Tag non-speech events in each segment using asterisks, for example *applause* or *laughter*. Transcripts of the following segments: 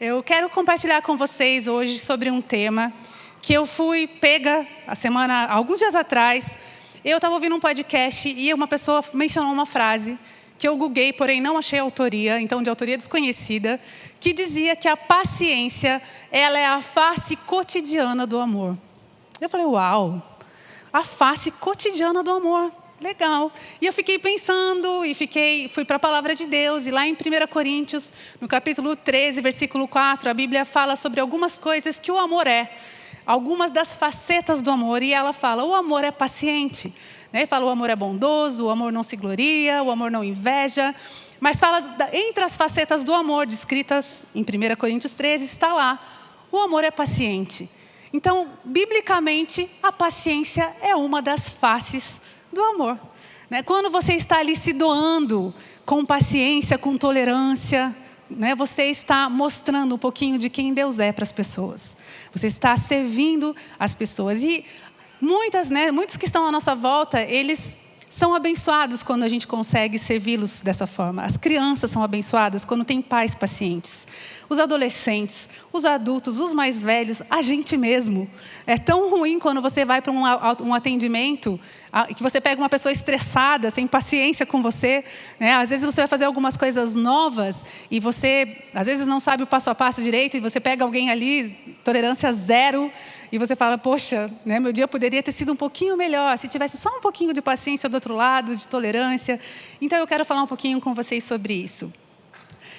Eu quero compartilhar com vocês hoje sobre um tema que eu fui pega a semana, alguns dias atrás. Eu estava ouvindo um podcast e uma pessoa mencionou uma frase que eu googlei, porém não achei autoria, então de autoria desconhecida, que dizia que a paciência, ela é a face cotidiana do amor. Eu falei, uau, a face cotidiana do amor. Legal. E eu fiquei pensando e fiquei, fui para a palavra de Deus e lá em 1 Coríntios, no capítulo 13, versículo 4, a Bíblia fala sobre algumas coisas que o amor é, algumas das facetas do amor e ela fala: "O amor é paciente". Né? Fala: "O amor é bondoso, o amor não se gloria, o amor não inveja". Mas fala entre as facetas do amor descritas em 1 Coríntios 13 está lá: "O amor é paciente". Então, biblicamente, a paciência é uma das faces do amor. Né? Quando você está ali se doando com paciência, com tolerância, né? você está mostrando um pouquinho de quem Deus é para as pessoas. Você está servindo as pessoas. E muitas, né, muitos que estão à nossa volta, eles são abençoados quando a gente consegue servi-los dessa forma. As crianças são abençoadas quando tem pais pacientes. Os adolescentes, os adultos, os mais velhos, a gente mesmo. É tão ruim quando você vai para um, atendimento que você pega uma pessoa estressada, sem paciência com você. Né? Às vezes você vai fazer algumas coisas novas e você, às vezes, não sabe o passo a passo direito e você pega alguém ali, tolerância zero, e você fala, poxa, né, meu dia poderia ter sido um pouquinho melhor se tivesse só um pouquinho de paciência do outro lado, de tolerância. Então eu quero falar um pouquinho com vocês sobre isso.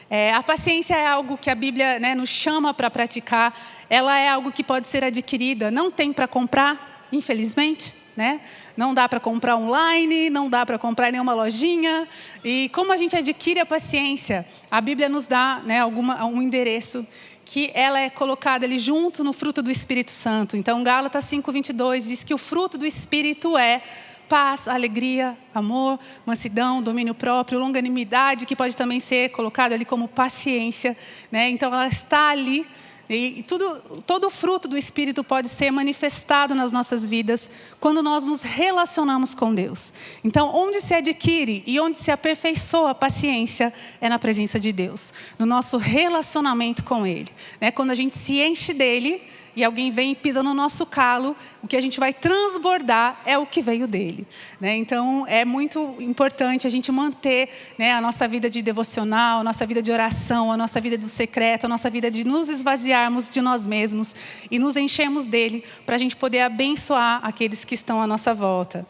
É, a paciência é algo que a Bíblia né, nos chama para praticar. Ela é algo que pode ser adquirida. Não tem para comprar, infelizmente. Né? Não dá para comprar online, não dá para comprar em nenhuma lojinha. E como a gente adquire a paciência? A Bíblia nos dá né, alguma, um endereço que ela é colocada ali junto no fruto do Espírito Santo. Então, Gálatas 5:22 diz que o fruto do Espírito é paz, alegria, amor, mansidão, domínio próprio, longanimidade, que pode também ser colocado ali como paciência, né? Então ela está ali e tudo, todo o fruto do Espírito pode ser manifestado nas nossas vidas quando nós nos relacionamos com Deus. Então, onde se adquire e onde se aperfeiçoa a paciência é na presença de Deus, no nosso relacionamento com Ele. Né? Quando a gente se enche dele, e alguém vem e pisa no nosso calo, o que a gente vai transbordar é o que veio dele. Né? Então, é muito importante a gente manter né, a nossa vida de devocional, a nossa vida de oração, a nossa vida do secreto, a nossa vida de nos esvaziarmos de nós mesmos e nos enchermos dele, para a gente poder abençoar aqueles que estão à nossa volta.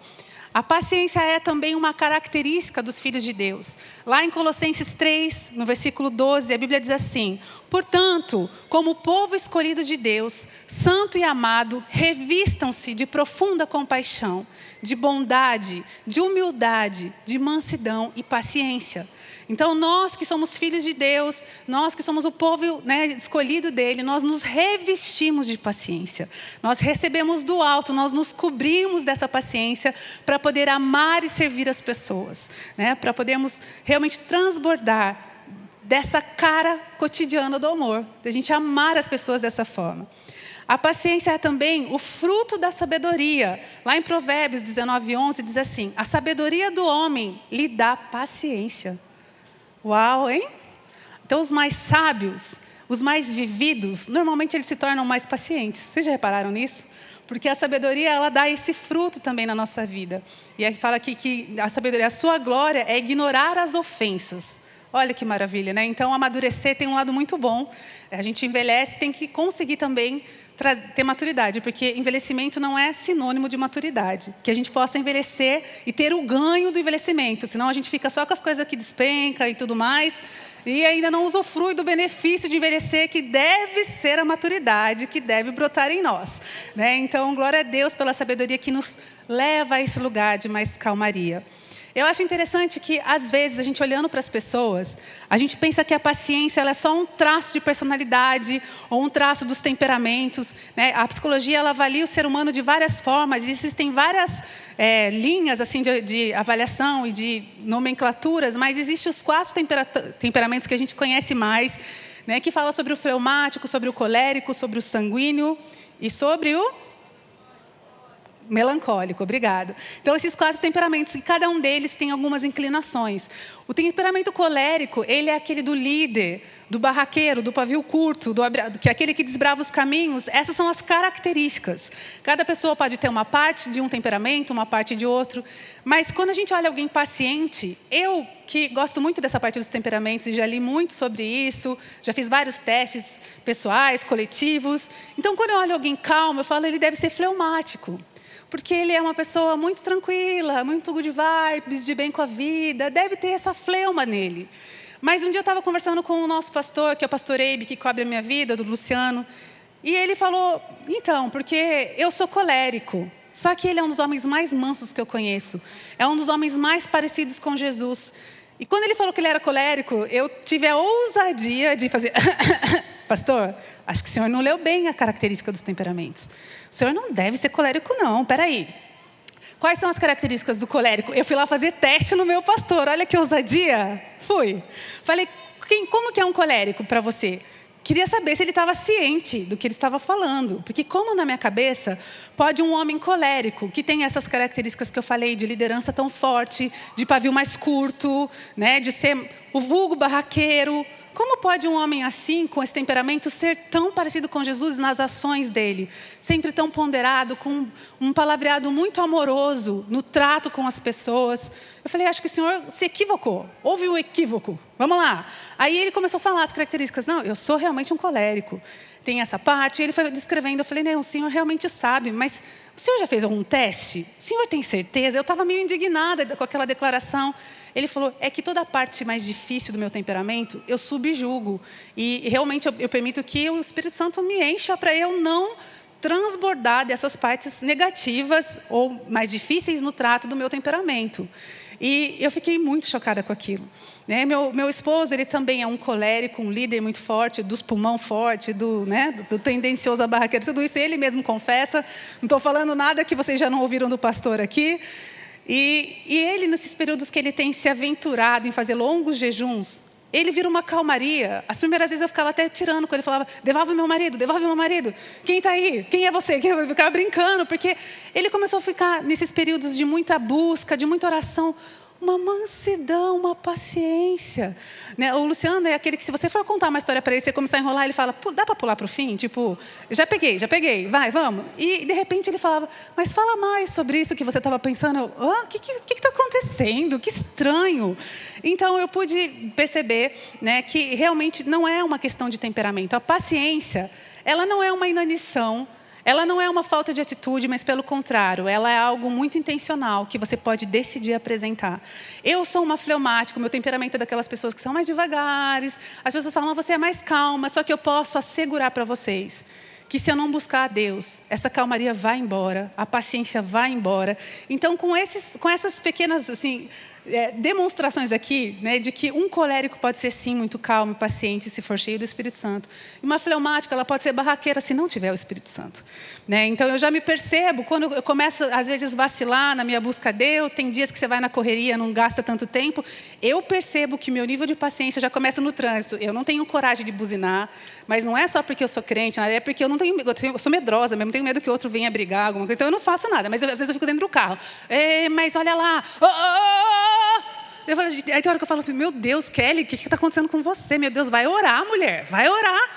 A paciência é também uma característica dos filhos de Deus. Lá em Colossenses 3, no versículo 12, a Bíblia diz assim: Portanto, como povo escolhido de Deus, santo e amado, revistam-se de profunda compaixão, de bondade, de humildade, de mansidão e paciência então, nós que somos filhos de Deus, nós que somos o povo né, escolhido dele, nós nos revestimos de paciência. Nós recebemos do alto, nós nos cobrimos dessa paciência para poder amar e servir as pessoas, né, para podermos realmente transbordar dessa cara cotidiana do amor, da gente amar as pessoas dessa forma. A paciência é também o fruto da sabedoria. Lá em Provérbios 19, 11 diz assim: A sabedoria do homem lhe dá paciência. Uau, hein? Então, os mais sábios, os mais vividos, normalmente eles se tornam mais pacientes. Vocês já repararam nisso? Porque a sabedoria, ela dá esse fruto também na nossa vida. E aí fala aqui que a sabedoria, a sua glória é ignorar as ofensas. Olha que maravilha, né? Então, amadurecer tem um lado muito bom. A gente envelhece, tem que conseguir também ter maturidade, porque envelhecimento não é sinônimo de maturidade. Que a gente possa envelhecer e ter o ganho do envelhecimento, senão a gente fica só com as coisas que despenca e tudo mais, e ainda não usufrui do benefício de envelhecer, que deve ser a maturidade, que deve brotar em nós. Né? Então, glória a Deus pela sabedoria que nos leva a esse lugar de mais calmaria. Eu acho interessante que, às vezes, a gente olhando para as pessoas, a gente pensa que a paciência é só um traço de personalidade ou um traço dos temperamentos. Né? A psicologia ela avalia o ser humano de várias formas, e existem várias é, linhas assim de, de, avaliação e de nomenclaturas, mas existem os quatro tempera temperamentos que a gente conhece mais, né? que fala sobre o fleumático, sobre o colérico, sobre o sanguíneo e sobre o Melancólico, obrigado. Então, esses quatro temperamentos, e cada um deles tem algumas inclinações. O temperamento colérico, ele é aquele do líder, do barraqueiro, do pavio curto, do, que é aquele que desbrava os caminhos, essas são as características. Cada pessoa pode ter uma parte de um temperamento, uma parte de outro, mas quando a gente olha alguém paciente, eu que gosto muito dessa parte dos temperamentos e já li muito sobre isso, já fiz vários testes pessoais, coletivos. Então, quando eu olho alguém calmo, eu falo, ele deve ser fleumático porque ele é uma pessoa muito tranquila, muito good vibes, de bem com a vida, deve ter essa fleuma nele. Mas um dia eu estava conversando com o nosso pastor, que é o pastor Eibe, que cobre a minha vida, do Luciano, e ele falou: então, porque eu sou colérico, só que ele é um dos homens mais mansos que eu conheço, é um dos homens mais parecidos com Jesus. E quando ele falou que ele era colérico, eu tive a ousadia de fazer: *laughs* Pastor, acho que o senhor não leu bem a característica dos temperamentos. O senhor não deve ser colérico, não, peraí. Quais são as características do colérico? Eu fui lá fazer teste no meu pastor, olha que ousadia. Fui. Falei, quem, como que é um colérico para você? Queria saber se ele estava ciente do que ele estava falando. Porque, como na minha cabeça, pode um homem colérico, que tem essas características que eu falei, de liderança tão forte, de pavio mais curto, né, de ser o vulgo barraqueiro, como pode um homem assim, com esse temperamento, ser tão parecido com Jesus nas ações dele? Sempre tão ponderado, com um palavreado muito amoroso no trato com as pessoas. Eu falei, acho que o senhor se equivocou. Houve um equívoco. Vamos lá. Aí ele começou a falar as características. Não, eu sou realmente um colérico. Tem essa parte. Ele foi descrevendo. Eu falei, não, o senhor realmente sabe, mas o senhor já fez algum teste? O senhor tem certeza? Eu estava meio indignada com aquela declaração. Ele falou: é que toda a parte mais difícil do meu temperamento eu subjugo. E realmente eu, eu permito que o Espírito Santo me encha para eu não transbordar dessas partes negativas ou mais difíceis no trato do meu temperamento. E eu fiquei muito chocada com aquilo. Né? Meu, meu esposo, ele também é um colérico, um líder muito forte, dos pulmão forte, do, né, do tendencioso a barraqueiro, tudo isso ele mesmo confessa. Não estou falando nada que vocês já não ouviram do pastor aqui. E, e ele, nesses períodos que ele tem se aventurado em fazer longos jejuns, ele vira uma calmaria. As primeiras vezes eu ficava até tirando com ele, falava: devolve meu marido, devolve meu marido. Quem está aí? Quem é você? *laughs* Eu ficava brincando, porque ele começou a ficar nesses períodos de muita busca, de muita oração uma mansidão, uma paciência. Né? O Luciano é aquele que, se você for contar uma história para ele, você começar a enrolar, ele fala, dá para pular para o fim? Tipo, já peguei, já peguei, vai, vamos. E, de repente, ele falava, mas fala mais sobre isso que você estava pensando. O oh, que está acontecendo? Que estranho. Então, eu pude perceber né, que realmente não é uma questão de temperamento. A paciência, ela não é uma inanição, ela não é uma falta de atitude, mas pelo contrário, ela é algo muito intencional que você pode decidir apresentar. Eu sou uma fleumática, meu temperamento é daquelas pessoas que são mais devagares. As pessoas falam, você é mais calma, só que eu posso assegurar para vocês que se eu não buscar a Deus, essa calmaria vai embora, a paciência vai embora. Então, com, esses, com essas pequenas assim, é, demonstrações aqui né, de que um colérico pode ser sim muito calmo e paciente se for cheio do Espírito Santo. E uma fleumática ela pode ser barraqueira se não tiver o Espírito Santo. Né? Então eu já me percebo quando eu começo às vezes vacilar na minha busca a Deus. Tem dias que você vai na correria, não gasta tanto tempo. Eu percebo que meu nível de paciência já começa no trânsito. Eu não tenho coragem de buzinar, mas não é só porque eu sou crente, é porque eu não tenho, eu, tenho, eu sou medrosa mesmo, tenho medo que outro venha brigar alguma coisa. Então eu não faço nada. Mas eu, às vezes eu fico dentro do carro. mas olha lá. Oh, oh, oh, eu falo, aí tem hora que eu falo, meu Deus, Kelly, o que está acontecendo com você? Meu Deus, vai orar, mulher, vai orar.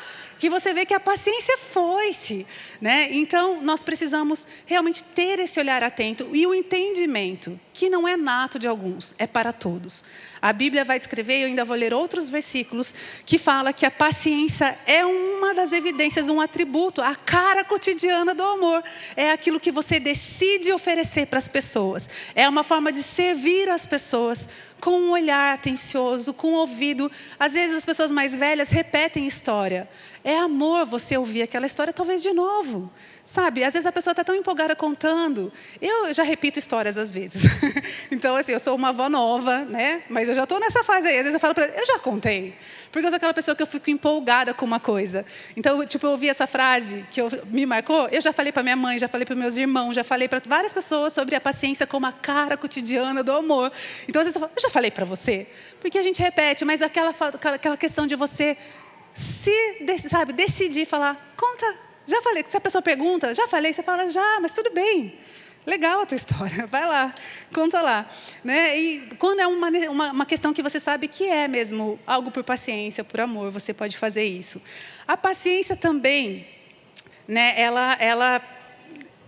Que você vê que a paciência foi-se. Né? Então, nós precisamos realmente ter esse olhar atento e o entendimento, que não é nato de alguns, é para todos. A Bíblia vai descrever, eu ainda vou ler outros versículos, que fala que a paciência é uma das evidências, um atributo, a cara cotidiana do amor. É aquilo que você decide oferecer para as pessoas. É uma forma de servir as pessoas com um olhar atencioso, com um ouvido. Às vezes as pessoas mais velhas repetem história. É amor você ouvir aquela história talvez de novo. Sabe, às vezes a pessoa está tão empolgada contando. Eu já repito histórias às vezes. *laughs* então, assim, eu sou uma avó nova, né? Mas eu já estou nessa fase aí. Às vezes eu falo para eu já contei. Porque eu sou aquela pessoa que eu fico empolgada com uma coisa. Então, tipo, eu ouvi essa frase que eu, me marcou. Eu já falei para minha mãe, já falei para meus irmãos, já falei para várias pessoas sobre a paciência como a cara cotidiana do amor. Então, às vezes eu falo, eu já falei para você. Porque a gente repete, mas aquela, aquela questão de você se, sabe, decidir falar, conta já falei, se a pessoa pergunta, já falei, você fala, já, mas tudo bem. Legal a tua *laughs* história, vai lá, conta lá. Né? E quando é uma, uma, uma, questão que você sabe que é mesmo algo por paciência, por amor, você pode fazer isso. A paciência também, né, ela, ela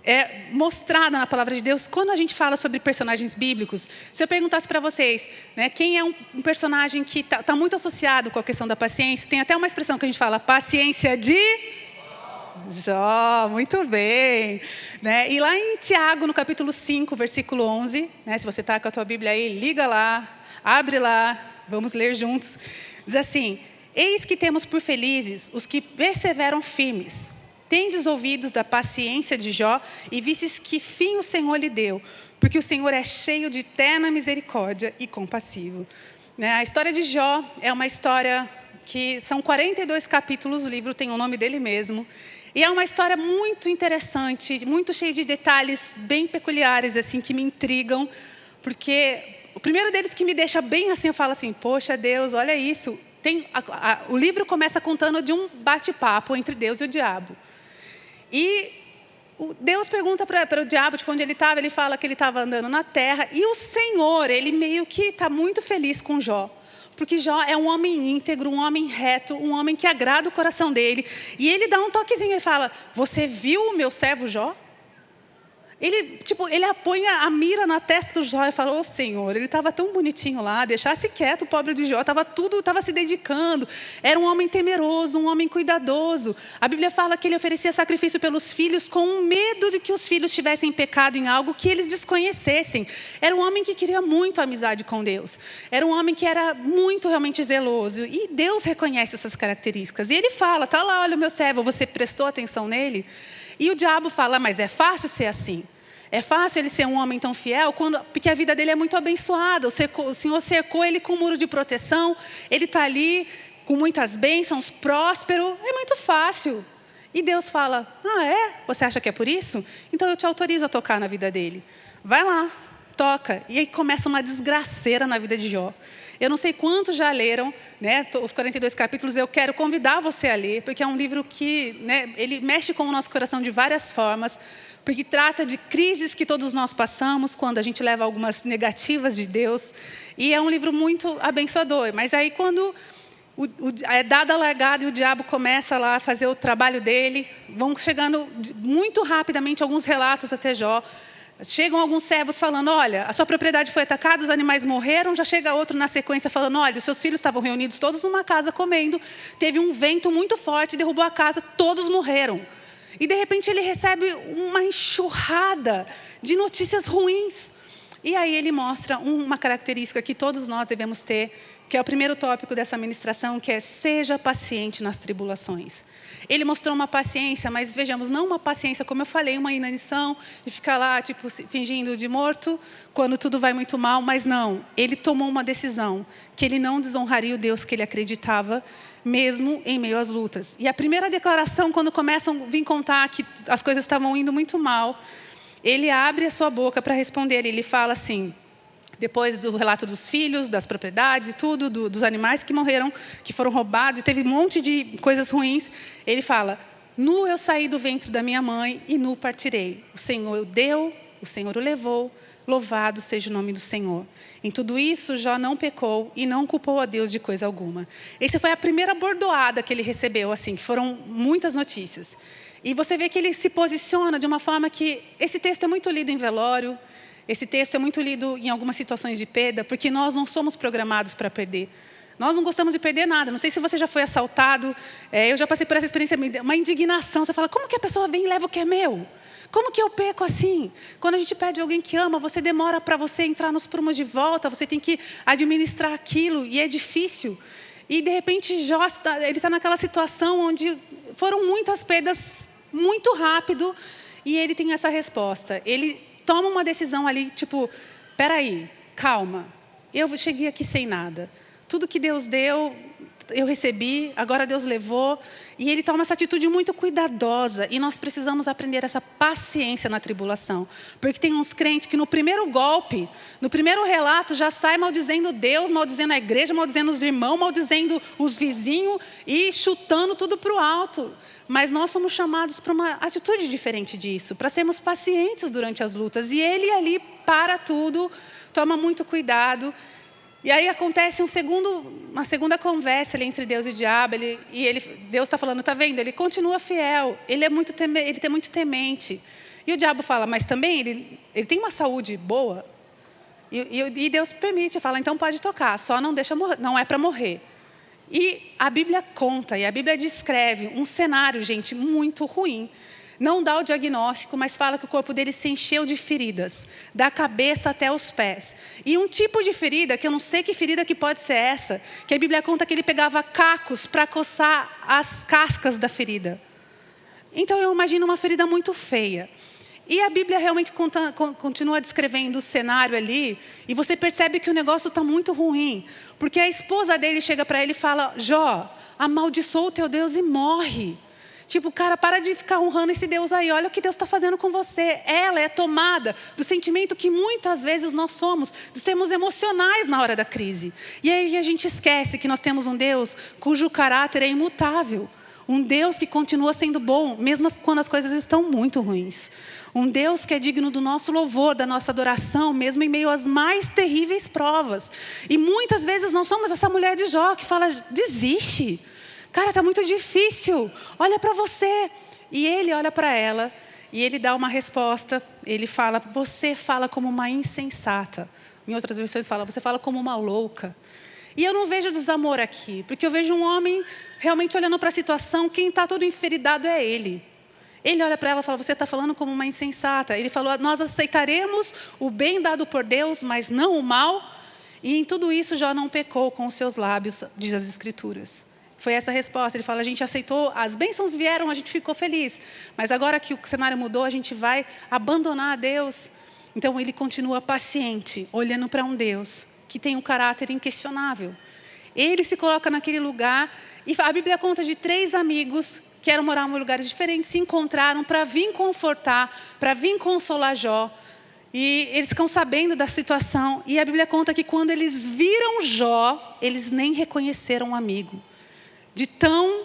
é mostrada na palavra de Deus quando a gente fala sobre personagens bíblicos. Se eu perguntasse para vocês, né, quem é um, personagem que está tá muito associado com a questão da paciência, tem até uma expressão que a gente fala, paciência de Jó, muito bem. Né? E lá em Tiago, no capítulo 5, versículo 11, né? se você está com a tua Bíblia aí, liga lá, abre lá, vamos ler juntos. Diz assim: Eis que temos por felizes os que perseveram firmes. Tendes ouvidos da paciência de Jó e vistes que fim o Senhor lhe deu, porque o Senhor é cheio de terna misericórdia e compassivo. Né? A história de Jó é uma história que são 42 capítulos, o livro tem o nome dele mesmo. E é uma história muito interessante, muito cheia de detalhes bem peculiares, assim, que me intrigam, porque o primeiro deles que me deixa bem assim, eu falo assim, poxa Deus, olha isso. Tem, a, a, o livro começa contando de um bate-papo entre Deus e o diabo. E Deus pergunta para o diabo, tipo, onde ele estava, ele fala que ele estava andando na terra, e o Senhor, ele meio que está muito feliz com Jó. Porque Jó é um homem íntegro, um homem reto, um homem que agrada o coração dele. E ele dá um toquezinho, ele fala: Você viu o meu servo Jó? Ele, tipo, ele apoia a mira na testa do Jó e fala: Ô oh, Senhor, ele estava tão bonitinho lá, deixasse quieto o pobre do Jó, estava tudo, estava se dedicando. Era um homem temeroso, um homem cuidadoso. A Bíblia fala que ele oferecia sacrifício pelos filhos com medo de que os filhos tivessem pecado em algo que eles desconhecessem. Era um homem que queria muito amizade com Deus. Era um homem que era muito realmente zeloso. E Deus reconhece essas características. E ele fala: Tá lá, olha o meu servo, você prestou atenção nele? E o diabo fala, mas é fácil ser assim. É fácil ele ser um homem tão fiel, quando, porque a vida dele é muito abençoada. O, cercou, o Senhor cercou ele com um muro de proteção, ele está ali com muitas bênçãos, próspero. É muito fácil. E Deus fala: Ah, é? Você acha que é por isso? Então eu te autorizo a tocar na vida dele. Vai lá, toca. E aí começa uma desgraceira na vida de Jó. Eu não sei quantos já leram, né, os 42 capítulos, eu quero convidar você a ler, porque é um livro que né, ele mexe com o nosso coração de várias formas, porque trata de crises que todos nós passamos quando a gente leva algumas negativas de Deus, e é um livro muito abençoador. Mas aí quando o, o, é dada a largada e o diabo começa lá a fazer o trabalho dele, vão chegando muito rapidamente alguns relatos até Jó, Chegam alguns servos falando: olha, a sua propriedade foi atacada, os animais morreram. Já chega outro na sequência falando: olha, os seus filhos estavam reunidos todos numa casa comendo. Teve um vento muito forte, derrubou a casa, todos morreram. E de repente ele recebe uma enxurrada de notícias ruins. E aí ele mostra uma característica que todos nós devemos ter, que é o primeiro tópico dessa ministração, que é seja paciente nas tribulações. Ele mostrou uma paciência, mas vejamos, não uma paciência, como eu falei, uma inanição e ficar lá, tipo, fingindo de morto, quando tudo vai muito mal, mas não. Ele tomou uma decisão, que ele não desonraria o Deus que ele acreditava, mesmo em meio às lutas. E a primeira declaração, quando começam a vir contar que as coisas estavam indo muito mal, ele abre a sua boca para responder. Ele fala assim: depois do relato dos filhos, das propriedades e tudo, do, dos animais que morreram, que foram roubados, teve um monte de coisas ruins. Ele fala: Nu eu saí do ventre da minha mãe e nu partirei. O Senhor deu, o Senhor o levou. Louvado seja o nome do Senhor. Em tudo isso, Jó não pecou e não culpou a Deus de coisa alguma. Essa foi a primeira bordoada que ele recebeu, assim, que foram muitas notícias. E você vê que ele se posiciona de uma forma que esse texto é muito lido em velório, esse texto é muito lido em algumas situações de perda, porque nós não somos programados para perder. Nós não gostamos de perder nada. Não sei se você já foi assaltado. É, eu já passei por essa experiência, uma indignação. Você fala, como que a pessoa vem e leva o que é meu? Como que eu perco assim? Quando a gente perde alguém que ama, você demora para você entrar nos prumos de volta, você tem que administrar aquilo, e é difícil. E, de repente, Jó, ele está naquela situação onde foram muitas perdas muito rápido, e ele tem essa resposta. Ele toma uma decisão ali, tipo, peraí, calma, eu cheguei aqui sem nada. Tudo que Deus deu eu recebi, agora Deus levou. E ele toma essa atitude muito cuidadosa. E nós precisamos aprender essa paciência na tribulação. Porque tem uns crentes que no primeiro golpe, no primeiro relato, já sai maldizendo Deus, maldizendo a igreja, maldizendo os irmãos, maldizendo os vizinhos e chutando tudo para o alto. Mas nós somos chamados para uma atitude diferente disso, para sermos pacientes durante as lutas. E ele ali para tudo, toma muito cuidado e aí acontece um segundo, uma segunda conversa ali entre Deus e o diabo. Ele, e ele, Deus está falando, está vendo? Ele continua fiel. Ele é muito, teme, ele é muito temente. E o diabo fala, mas também ele, ele tem uma saúde boa. E, e, e Deus permite, fala, então pode tocar. Só não deixa não é para morrer. E a Bíblia conta e a Bíblia descreve um cenário, gente, muito ruim. Não dá o diagnóstico, mas fala que o corpo dele se encheu de feridas, da cabeça até os pés. E um tipo de ferida, que eu não sei que ferida que pode ser essa, que a Bíblia conta que ele pegava cacos para coçar as cascas da ferida. Então eu imagino uma ferida muito feia. E a Bíblia realmente conta, continua descrevendo o cenário ali, e você percebe que o negócio está muito ruim, porque a esposa dele chega para ele e fala: Jó, amaldiçoa o teu Deus e morre. Tipo, cara, para de ficar honrando esse Deus aí. Olha o que Deus está fazendo com você. Ela é tomada do sentimento que muitas vezes nós somos, de sermos emocionais na hora da crise. E aí a gente esquece que nós temos um Deus cujo caráter é imutável. Um Deus que continua sendo bom, mesmo quando as coisas estão muito ruins. Um Deus que é digno do nosso louvor, da nossa adoração, mesmo em meio às mais terríveis provas. E muitas vezes nós somos essa mulher de Jó que fala: desiste. Cara, está muito difícil. Olha para você. E ele olha para ela e ele dá uma resposta. Ele fala: Você fala como uma insensata. Em outras versões fala: Você fala como uma louca. E eu não vejo desamor aqui, porque eu vejo um homem realmente olhando para a situação. Quem está todo enferidado é ele. Ele olha para ela e fala: Você está falando como uma insensata. Ele falou: Nós aceitaremos o bem dado por Deus, mas não o mal. E em tudo isso já não pecou com os seus lábios, diz as Escrituras. Foi essa resposta. Ele fala: a gente aceitou, as bênçãos vieram, a gente ficou feliz. Mas agora que o cenário mudou, a gente vai abandonar a Deus. Então ele continua paciente, olhando para um Deus que tem um caráter inquestionável. Ele se coloca naquele lugar e a Bíblia conta de três amigos que eram morar em lugares diferentes, se encontraram para vir confortar, para vir consolar Jó. E eles ficam sabendo da situação. E a Bíblia conta que quando eles viram Jó, eles nem reconheceram o amigo de tão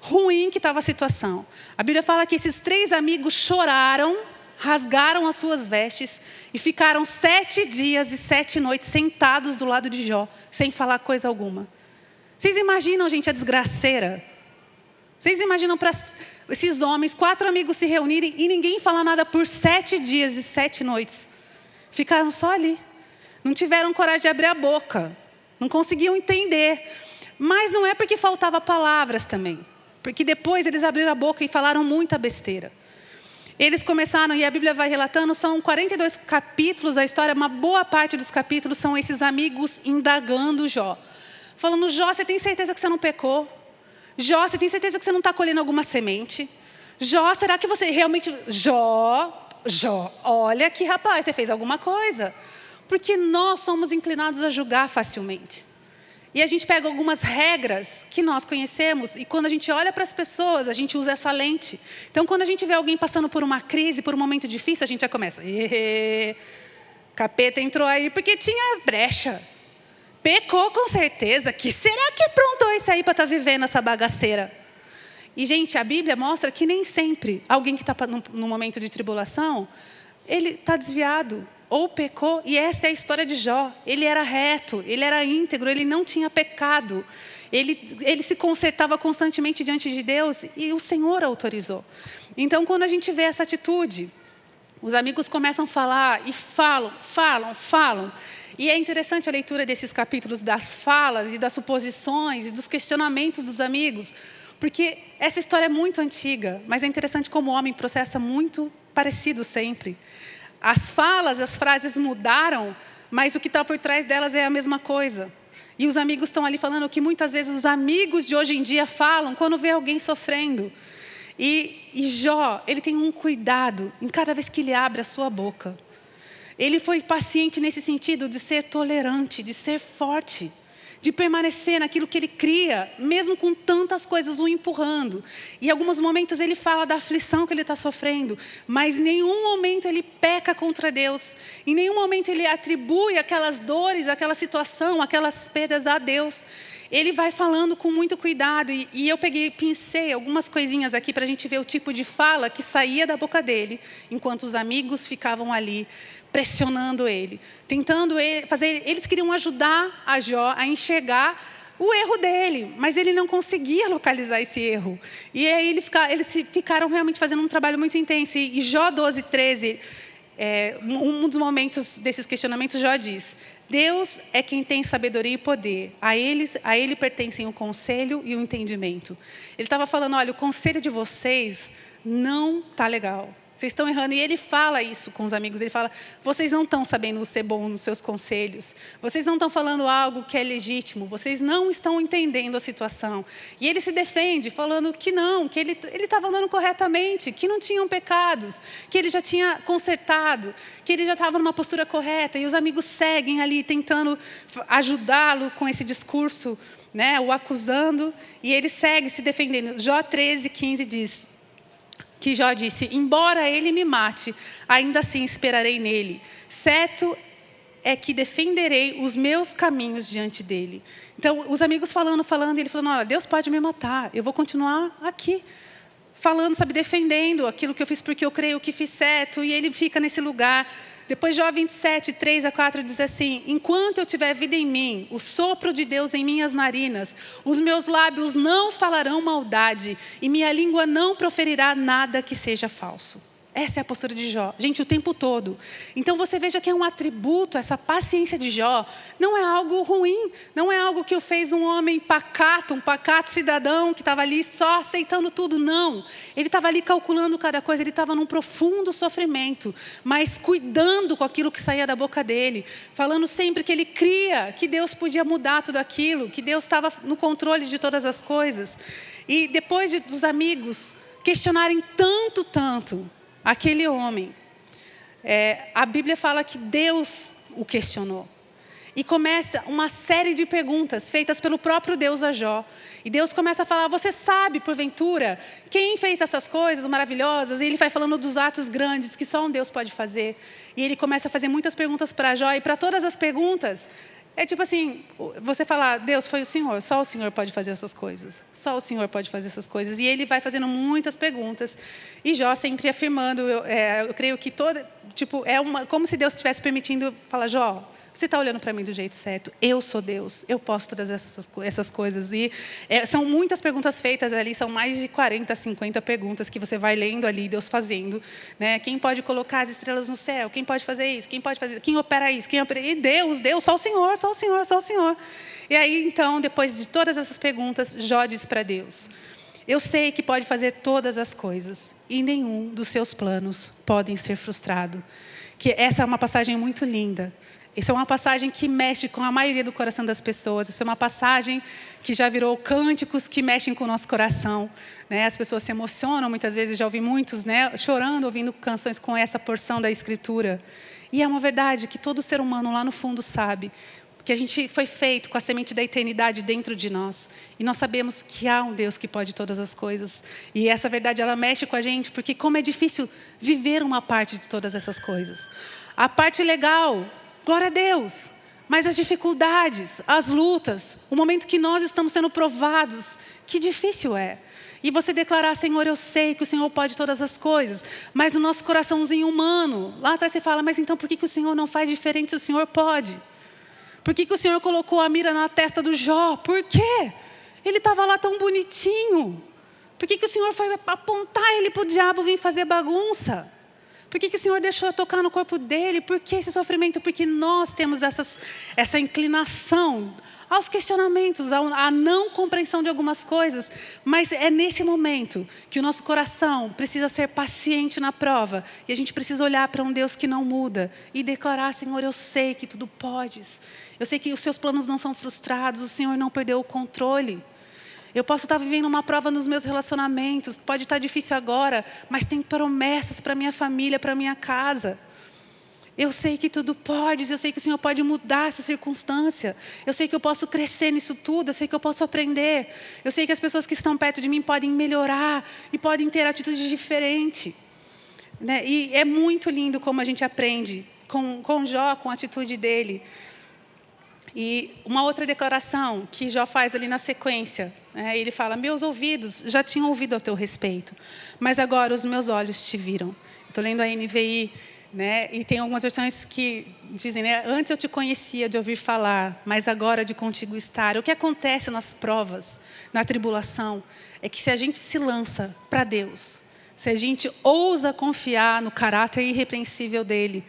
ruim que estava a situação. A Bíblia fala que esses três amigos choraram, rasgaram as suas vestes e ficaram sete dias e sete noites sentados do lado de Jó, sem falar coisa alguma. Vocês imaginam, gente, a desgraceira? Vocês imaginam para esses homens, quatro amigos se reunirem e ninguém falar nada por sete dias e sete noites? Ficaram só ali. Não tiveram coragem de abrir a boca. Não conseguiam entender. Mas não é porque faltava palavras também. Porque depois eles abriram a boca e falaram muita besteira. Eles começaram, e a Bíblia vai relatando, são 42 capítulos, a história, uma boa parte dos capítulos são esses amigos indagando Jó. Falando, Jó, você tem certeza que você não pecou? Jó, você tem certeza que você não está colhendo alguma semente? Jó, será que você realmente. Jó, Jó, olha que rapaz, você fez alguma coisa. Porque nós somos inclinados a julgar facilmente. E a gente pega algumas regras que nós conhecemos e quando a gente olha para as pessoas, a gente usa essa lente. Então, quando a gente vê alguém passando por uma crise, por um momento difícil, a gente já começa. Capeta entrou aí porque tinha brecha. Pecou com certeza. Que será que aprontou esse aí para estar tá vivendo essa bagaceira? E, gente, a Bíblia mostra que nem sempre alguém que está num momento de tribulação, ele está desviado ou pecou, e essa é a história de Jó. Ele era reto, ele era íntegro, ele não tinha pecado. Ele, ele se consertava constantemente diante de Deus e o Senhor autorizou. Então, quando a gente vê essa atitude, os amigos começam a falar e falam, falam, falam. E é interessante a leitura desses capítulos das falas e das suposições e dos questionamentos dos amigos, porque essa história é muito antiga, mas é interessante como o homem processa muito parecido sempre. As falas, as frases mudaram, mas o que está por trás delas é a mesma coisa. E os amigos estão ali falando o que muitas vezes os amigos de hoje em dia falam quando vê alguém sofrendo. E, e Jó, ele tem um cuidado em cada vez que ele abre a sua boca. Ele foi paciente nesse sentido de ser tolerante, de ser forte. De permanecer naquilo que ele cria, mesmo com tantas coisas o empurrando. Em alguns momentos ele fala da aflição que ele está sofrendo, mas em nenhum momento ele peca contra Deus, em nenhum momento ele atribui aquelas dores, aquela situação, aquelas perdas a Deus. Ele vai falando com muito cuidado, e, e eu peguei, pensei algumas coisinhas aqui para a gente ver o tipo de fala que saía da boca dele, enquanto os amigos ficavam ali pressionando ele, tentando fazer. Eles queriam ajudar a Jó a enxergar o erro dele, mas ele não conseguia localizar esse erro. E aí ele fica, eles ficaram realmente fazendo um trabalho muito intenso. E Jó 12, 13, é, um dos momentos desses questionamentos, Jó diz: Deus é quem tem sabedoria e poder. A ele, a ele pertencem o conselho e o entendimento. Ele estava falando: olha, o conselho de vocês não está legal. Vocês estão errando. E ele fala isso com os amigos. Ele fala: vocês não estão sabendo ser bom nos seus conselhos. Vocês não estão falando algo que é legítimo. Vocês não estão entendendo a situação. E ele se defende, falando que não, que ele estava andando corretamente, que não tinham pecados, que ele já tinha consertado, que ele já estava numa postura correta. E os amigos seguem ali, tentando ajudá-lo com esse discurso, né, o acusando. E ele segue se defendendo. Jó 13, 15 diz que Jó disse: Embora ele me mate, ainda assim esperarei nele. Certo é que defenderei os meus caminhos diante dele. Então, os amigos falando, falando, ele falando: Olha, Deus pode me matar, eu vou continuar aqui. Falando, sabe, defendendo aquilo que eu fiz porque eu creio que fiz certo, e ele fica nesse lugar depois, Jó 27, 3 a 4 diz assim: Enquanto eu tiver vida em mim, o sopro de Deus em minhas narinas, os meus lábios não falarão maldade, e minha língua não proferirá nada que seja falso. Essa é a postura de Jó. Gente, o tempo todo. Então você veja que é um atributo, essa paciência de Jó, não é algo ruim, não é algo que o fez um homem pacato, um pacato cidadão que estava ali só aceitando tudo. Não. Ele estava ali calculando cada coisa, ele estava num profundo sofrimento, mas cuidando com aquilo que saía da boca dele, falando sempre que ele cria que Deus podia mudar tudo aquilo, que Deus estava no controle de todas as coisas. E depois de, dos amigos questionarem tanto, tanto, aquele homem, é, a Bíblia fala que Deus o questionou. E começa uma série de perguntas feitas pelo próprio Deus a Jó. E Deus começa a falar: Você sabe, porventura, quem fez essas coisas maravilhosas? E ele vai falando dos atos grandes que só um Deus pode fazer. E ele começa a fazer muitas perguntas para Jó. E para todas as perguntas, é tipo assim, você falar, Deus foi o Senhor, só o Senhor pode fazer essas coisas. Só o Senhor pode fazer essas coisas. E ele vai fazendo muitas perguntas. E Jó sempre afirmando, eu, é, eu creio que toda, tipo, é uma, como se Deus estivesse permitindo falar, Jó, você está olhando para mim do jeito certo. Eu sou Deus. Eu posso todas essas, essas coisas. E é, são muitas perguntas feitas ali. São mais de 40, 50 perguntas que você vai lendo ali, Deus fazendo. Né? Quem pode colocar as estrelas no céu? Quem pode fazer isso? Quem pode fazer? Quem opera isso? Quem opera? E Deus, Deus, só o Senhor, só o Senhor, só o Senhor. E aí, então, depois de todas essas perguntas, Jó diz para Deus: Eu sei que pode fazer todas as coisas e nenhum dos seus planos podem ser frustrado. Que essa é uma passagem muito linda isso é uma passagem que mexe com a maioria do coração das pessoas. Isso é uma passagem que já virou cânticos que mexem com o nosso coração. Né? As pessoas se emocionam, muitas vezes já ouvi muitos né, chorando, ouvindo canções com essa porção da Escritura. E é uma verdade que todo ser humano lá no fundo sabe que a gente foi feito com a semente da eternidade dentro de nós. E nós sabemos que há um Deus que pode todas as coisas. E essa verdade ela mexe com a gente, porque como é difícil viver uma parte de todas essas coisas. A parte legal, Glória a Deus. Mas as dificuldades, as lutas, o momento que nós estamos sendo provados, que difícil é. E você declarar, Senhor, eu sei que o Senhor pode todas as coisas, mas o nosso coraçãozinho humano, lá atrás você fala, mas então por que, que o Senhor não faz diferente se o Senhor pode? Por que, que o Senhor colocou a mira na testa do Jó? Por quê? Ele estava lá tão bonitinho. Por que, que o Senhor foi apontar ele para o diabo vir fazer bagunça? Por que, que o Senhor deixou eu tocar no corpo dele? Por que esse sofrimento? Porque nós temos essas, essa inclinação aos questionamentos, à não compreensão de algumas coisas. Mas é nesse momento que o nosso coração precisa ser paciente na prova. E a gente precisa olhar para um Deus que não muda e declarar: Senhor, eu sei que tudo podes. Eu sei que os seus planos não são frustrados, o Senhor não perdeu o controle. Eu posso estar vivendo uma prova nos meus relacionamentos, pode estar difícil agora, mas tem promessas para minha família, para minha casa. Eu sei que tudo pode, eu sei que o Senhor pode mudar essa circunstância. Eu sei que eu posso crescer nisso tudo, eu sei que eu posso aprender. Eu sei que as pessoas que estão perto de mim podem melhorar e podem ter atitudes diferentes. Né? E é muito lindo como a gente aprende com, com Jó, com a atitude dele. E uma outra declaração que Jó faz ali na sequência, né? ele fala: Meus ouvidos já tinham ouvido a teu respeito, mas agora os meus olhos te viram. Estou lendo a NVI, né? e tem algumas versões que dizem: né? Antes eu te conhecia de ouvir falar, mas agora de contigo estar. O que acontece nas provas, na tribulação, é que se a gente se lança para Deus, se a gente ousa confiar no caráter irrepreensível dele,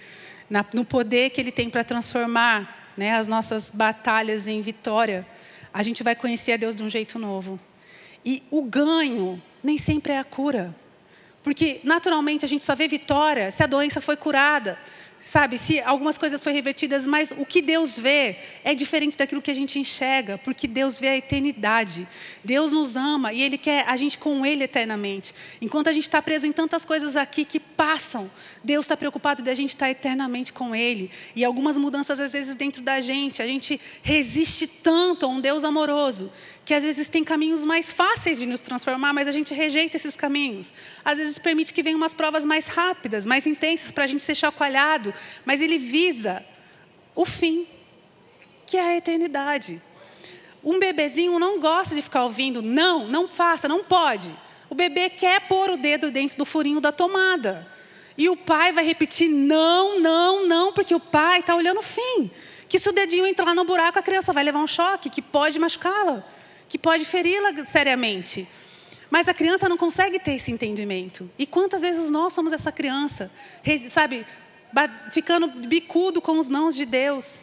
no poder que ele tem para transformar né, as nossas batalhas em vitória, a gente vai conhecer a Deus de um jeito novo. E o ganho nem sempre é a cura. Porque, naturalmente, a gente só vê vitória se a doença foi curada, sabe? Se algumas coisas foram revertidas, mas o que Deus vê é diferente daquilo que a gente enxerga, porque Deus vê a eternidade. Deus nos ama e Ele quer a gente com Ele eternamente. Enquanto a gente está preso em tantas coisas aqui que passam, Deus está preocupado de a gente estar eternamente com Ele. E algumas mudanças, às vezes, dentro da gente, a gente resiste tanto a um Deus amoroso que às vezes tem caminhos mais fáceis de nos transformar, mas a gente rejeita esses caminhos. Às vezes permite que venham umas provas mais rápidas, mais intensas, para a gente ser chacoalhado, mas ele visa o fim, que é a eternidade. Um bebezinho não gosta de ficar ouvindo, não, não faça, não pode. O bebê quer pôr o dedo dentro do furinho da tomada. E o pai vai repetir, não, não, não, porque o pai está olhando o fim. Que se o dedinho entrar no buraco, a criança vai levar um choque, que pode machucá-la que pode feri-la seriamente. Mas a criança não consegue ter esse entendimento. E quantas vezes nós somos essa criança, sabe, ficando bicudo com os nãos de Deus,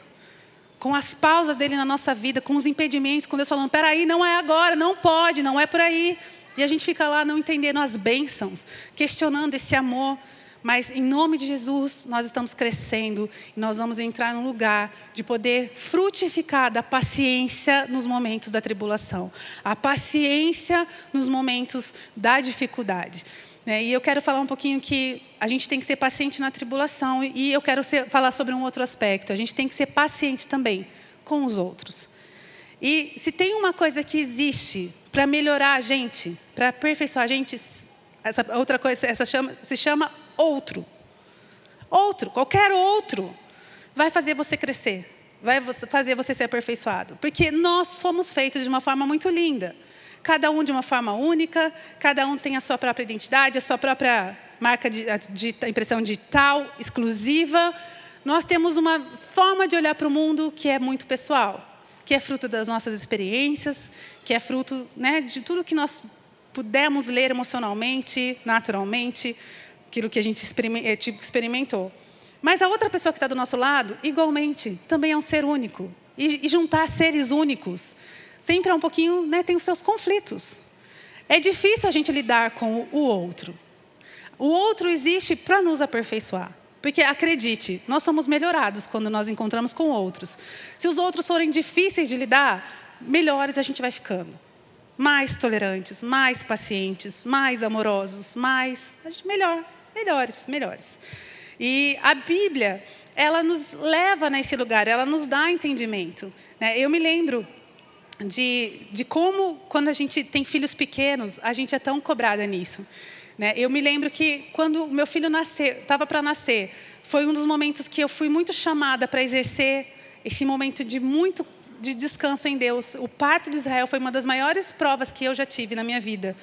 com as pausas dele na nossa vida, com os impedimentos, com Deus falando: peraí, não é agora, não pode, não é por aí. E a gente fica lá não entendendo as bênçãos, questionando esse amor. Mas em nome de Jesus, nós estamos crescendo e nós vamos entrar num lugar de poder frutificar da paciência nos momentos da tribulação, a paciência nos momentos da dificuldade. Né? E eu quero falar um pouquinho que a gente tem que ser paciente na tribulação e eu quero ser, falar sobre um outro aspecto. A gente tem que ser paciente também com os outros. E se tem uma coisa que existe para melhorar a gente, para aperfeiçoar a gente, essa outra coisa essa chama, se chama outro. Outro, qualquer outro, vai fazer você crescer, vai fazer você ser aperfeiçoado. Porque nós somos feitos de uma forma muito linda. Cada um de uma forma única, cada um tem a sua própria identidade, a sua própria marca de, de impressão digital, exclusiva. Nós temos uma forma de olhar para o mundo que é muito pessoal, que é fruto das nossas experiências, que é fruto né, de tudo que nós pudemos ler emocionalmente, naturalmente, aquilo que a gente eh, tipo, experimentou. Mas a outra pessoa que está do nosso lado, igualmente, também é um ser único. E, e juntar seres únicos sempre é um pouquinho, né, tem os seus conflitos. É difícil a gente lidar com o outro. O outro existe para nos aperfeiçoar. Porque, acredite, nós somos melhorados quando nós encontramos com outros. Se os outros forem difíceis de lidar, melhores a gente vai ficando. Mais tolerantes, mais pacientes, mais amorosos, mais. Melhor melhores, melhores. E a Bíblia, ela nos leva nesse lugar, ela nos dá entendimento. Né? Eu me lembro de, de como, quando a gente tem filhos pequenos, a gente é tão cobrada nisso. Né? Eu me lembro que quando meu filho estava para nascer, foi um dos momentos que eu fui muito chamada para exercer esse momento de muito de descanso em Deus. O parto do Israel foi uma das maiores provas que eu já tive na minha vida.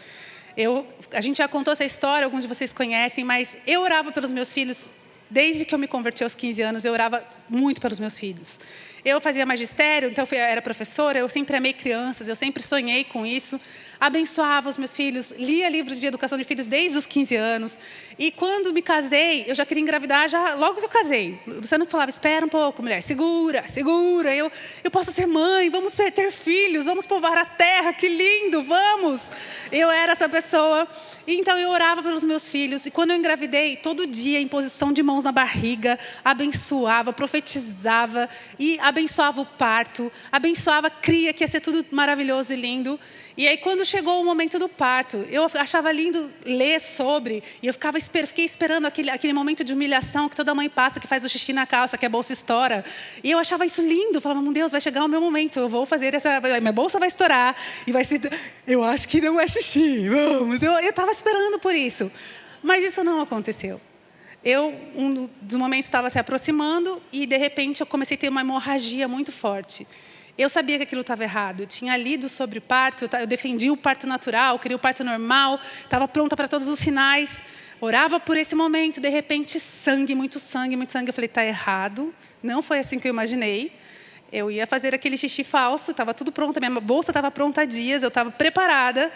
Eu, a gente já contou essa história, alguns de vocês conhecem, mas eu orava pelos meus filhos desde que eu me converti aos 15 anos, eu orava muito pelos meus filhos. Eu fazia magistério, então eu era professora, eu sempre amei crianças, eu sempre sonhei com isso abençoava os meus filhos, lia livros de educação de filhos desde os 15 anos. E quando me casei, eu já queria engravidar já logo que eu casei. Luciano falava: espera um pouco, mulher, segura, segura. Eu, eu posso ser mãe, vamos ser, ter filhos, vamos povoar a terra, que lindo, vamos. Eu era essa pessoa. E então eu orava pelos meus filhos. E quando eu engravidei, todo dia, em posição de mãos na barriga, abençoava, profetizava e abençoava o parto, abençoava cria, que ia ser tudo maravilhoso e lindo. E aí, quando chegou o momento do parto, eu achava lindo ler sobre, e eu ficava, fiquei esperando aquele, aquele momento de humilhação que toda mãe passa, que faz o xixi na calça, que a bolsa estoura. E eu achava isso lindo, eu falava, meu Deus, vai chegar o meu momento, eu vou fazer essa. Minha bolsa vai estourar, e vai ser. Eu acho que não é xixi, vamos. Eu estava esperando por isso. Mas isso não aconteceu. Eu, um dos momentos, estava se aproximando, e de repente eu comecei a ter uma hemorragia muito forte. Eu sabia que aquilo estava errado. Eu tinha lido sobre parto, eu defendia o parto natural, queria o parto normal, estava pronta para todos os sinais. Orava por esse momento, de repente, sangue, muito sangue, muito sangue. Eu falei, está errado. Não foi assim que eu imaginei. Eu ia fazer aquele xixi falso, estava tudo pronto, minha bolsa estava pronta há dias, eu estava preparada.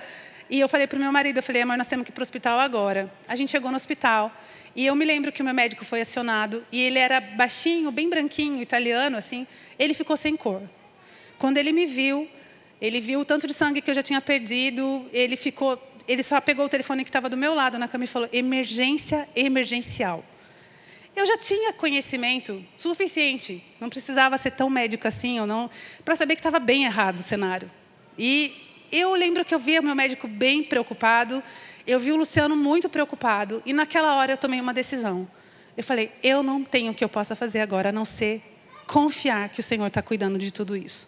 E eu falei para o meu marido, eu falei, amor, nós temos que ir para o hospital agora. A gente chegou no hospital. E eu me lembro que o meu médico foi acionado, e ele era baixinho, bem branquinho, italiano, assim. Ele ficou sem cor. Quando ele me viu, ele viu o tanto de sangue que eu já tinha perdido, ele ficou, ele só pegou o telefone que estava do meu lado na cama e falou: emergência emergencial. Eu já tinha conhecimento suficiente, não precisava ser tão médico assim ou não, para saber que estava bem errado o cenário. E eu lembro que eu via o meu médico bem preocupado, eu vi o Luciano muito preocupado, e naquela hora eu tomei uma decisão. Eu falei: eu não tenho o que eu possa fazer agora a não ser confiar que o Senhor está cuidando de tudo isso.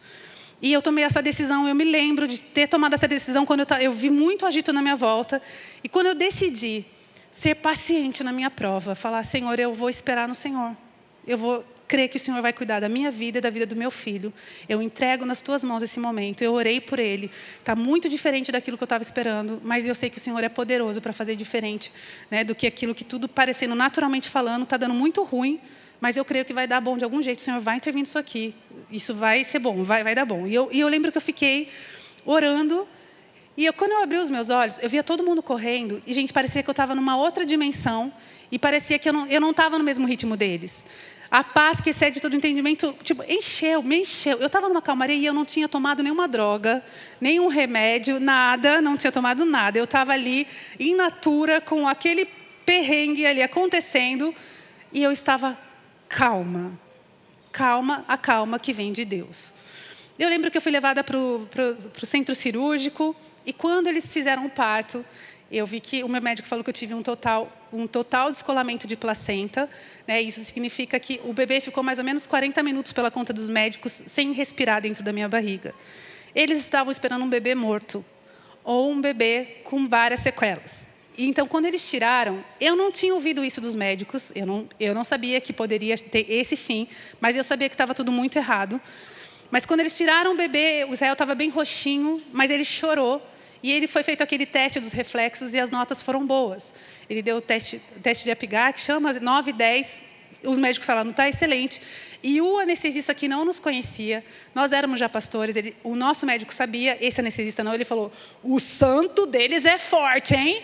E eu tomei essa decisão, eu me lembro de ter tomado essa decisão quando eu, eu vi muito agito na minha volta. E quando eu decidi ser paciente na minha prova, falar, Senhor, eu vou esperar no Senhor. Eu vou crer que o Senhor vai cuidar da minha vida e da vida do meu filho. Eu entrego nas tuas mãos esse momento. Eu orei por ele. Está muito diferente daquilo que eu estava esperando, mas eu sei que o Senhor é poderoso para fazer diferente né, do que aquilo que tudo parecendo naturalmente falando está dando muito ruim mas eu creio que vai dar bom de algum jeito, o Senhor vai intervir nisso aqui, isso vai ser bom, vai, vai dar bom. E eu, e eu lembro que eu fiquei orando, e eu, quando eu abri os meus olhos, eu via todo mundo correndo, e, gente, parecia que eu estava numa outra dimensão, e parecia que eu não estava no mesmo ritmo deles. A paz que excede todo entendimento, tipo, encheu, me encheu. Eu estava numa calmaria e eu não tinha tomado nenhuma droga, nenhum remédio, nada, não tinha tomado nada. Eu estava ali, in natura, com aquele perrengue ali acontecendo, e eu estava calma. Calma, a calma que vem de Deus. Eu lembro que eu fui levada para o centro cirúrgico e quando eles fizeram o parto, eu vi que o meu médico falou que eu tive um total, um total descolamento de placenta. Né? Isso significa que o bebê ficou mais ou menos 40 minutos pela conta dos médicos sem respirar dentro da minha barriga. Eles estavam esperando um bebê morto ou um bebê com várias sequelas. Então, quando eles tiraram, eu não tinha ouvido isso dos médicos, eu não, eu não sabia que poderia ter esse fim, mas eu sabia que estava tudo muito errado. Mas quando eles tiraram o bebê, o Israel estava bem roxinho, mas ele chorou. E ele foi feito aquele teste dos reflexos e as notas foram boas. Ele deu o teste, teste de Apgar, que chama 9, 10. Os médicos falaram, está excelente. E o anestesista que não nos conhecia, nós éramos já pastores, ele, o nosso médico sabia, esse anestesista não, ele falou, o santo deles é forte, hein?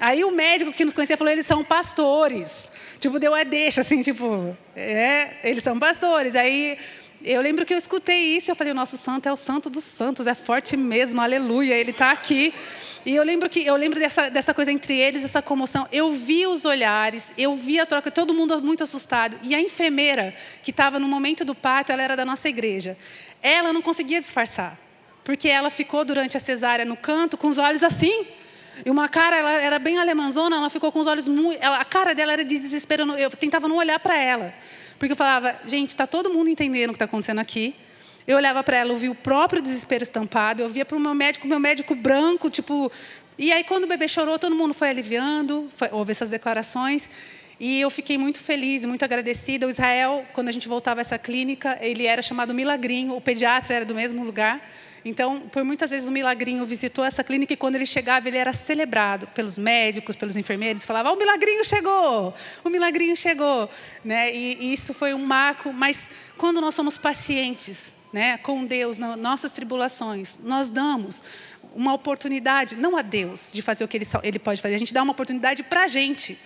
Aí o médico que nos conhecia falou, eles são pastores. Tipo, deu a deixa, assim, tipo, é, eles são pastores. Aí eu lembro que eu escutei isso eu falei, o nosso santo é o santo dos santos, é forte mesmo, aleluia, ele está aqui. E eu lembro que eu lembro dessa, dessa coisa entre eles, essa comoção. Eu vi os olhares, eu vi a troca, todo mundo muito assustado. E a enfermeira que estava no momento do parto, ela era da nossa igreja. Ela não conseguia disfarçar, porque ela ficou durante a cesárea no canto com os olhos assim. E uma cara, ela era bem alemãzona, ela ficou com os olhos muito. Ela, a cara dela era de desespero. Eu tentava não olhar para ela. Porque eu falava, gente, está todo mundo entendendo o que está acontecendo aqui. Eu olhava para ela, eu via o próprio desespero estampado. Eu via para o meu médico, meu médico branco, tipo. E aí, quando o bebê chorou, todo mundo foi aliviando, foi, houve essas declarações. E eu fiquei muito feliz, muito agradecida. O Israel, quando a gente voltava a essa clínica, ele era chamado Milagrinho, o pediatra era do mesmo lugar. Então, por muitas vezes o Milagrinho visitou essa clínica e quando ele chegava, ele era celebrado pelos médicos, pelos enfermeiros, falava: "O Milagrinho chegou! O Milagrinho chegou!", né? E, e isso foi um marco, mas quando nós somos pacientes, né, com Deus nas nossas tribulações, nós damos uma oportunidade, não a Deus, de fazer o que ele, ele pode fazer, a gente dá uma oportunidade para a gente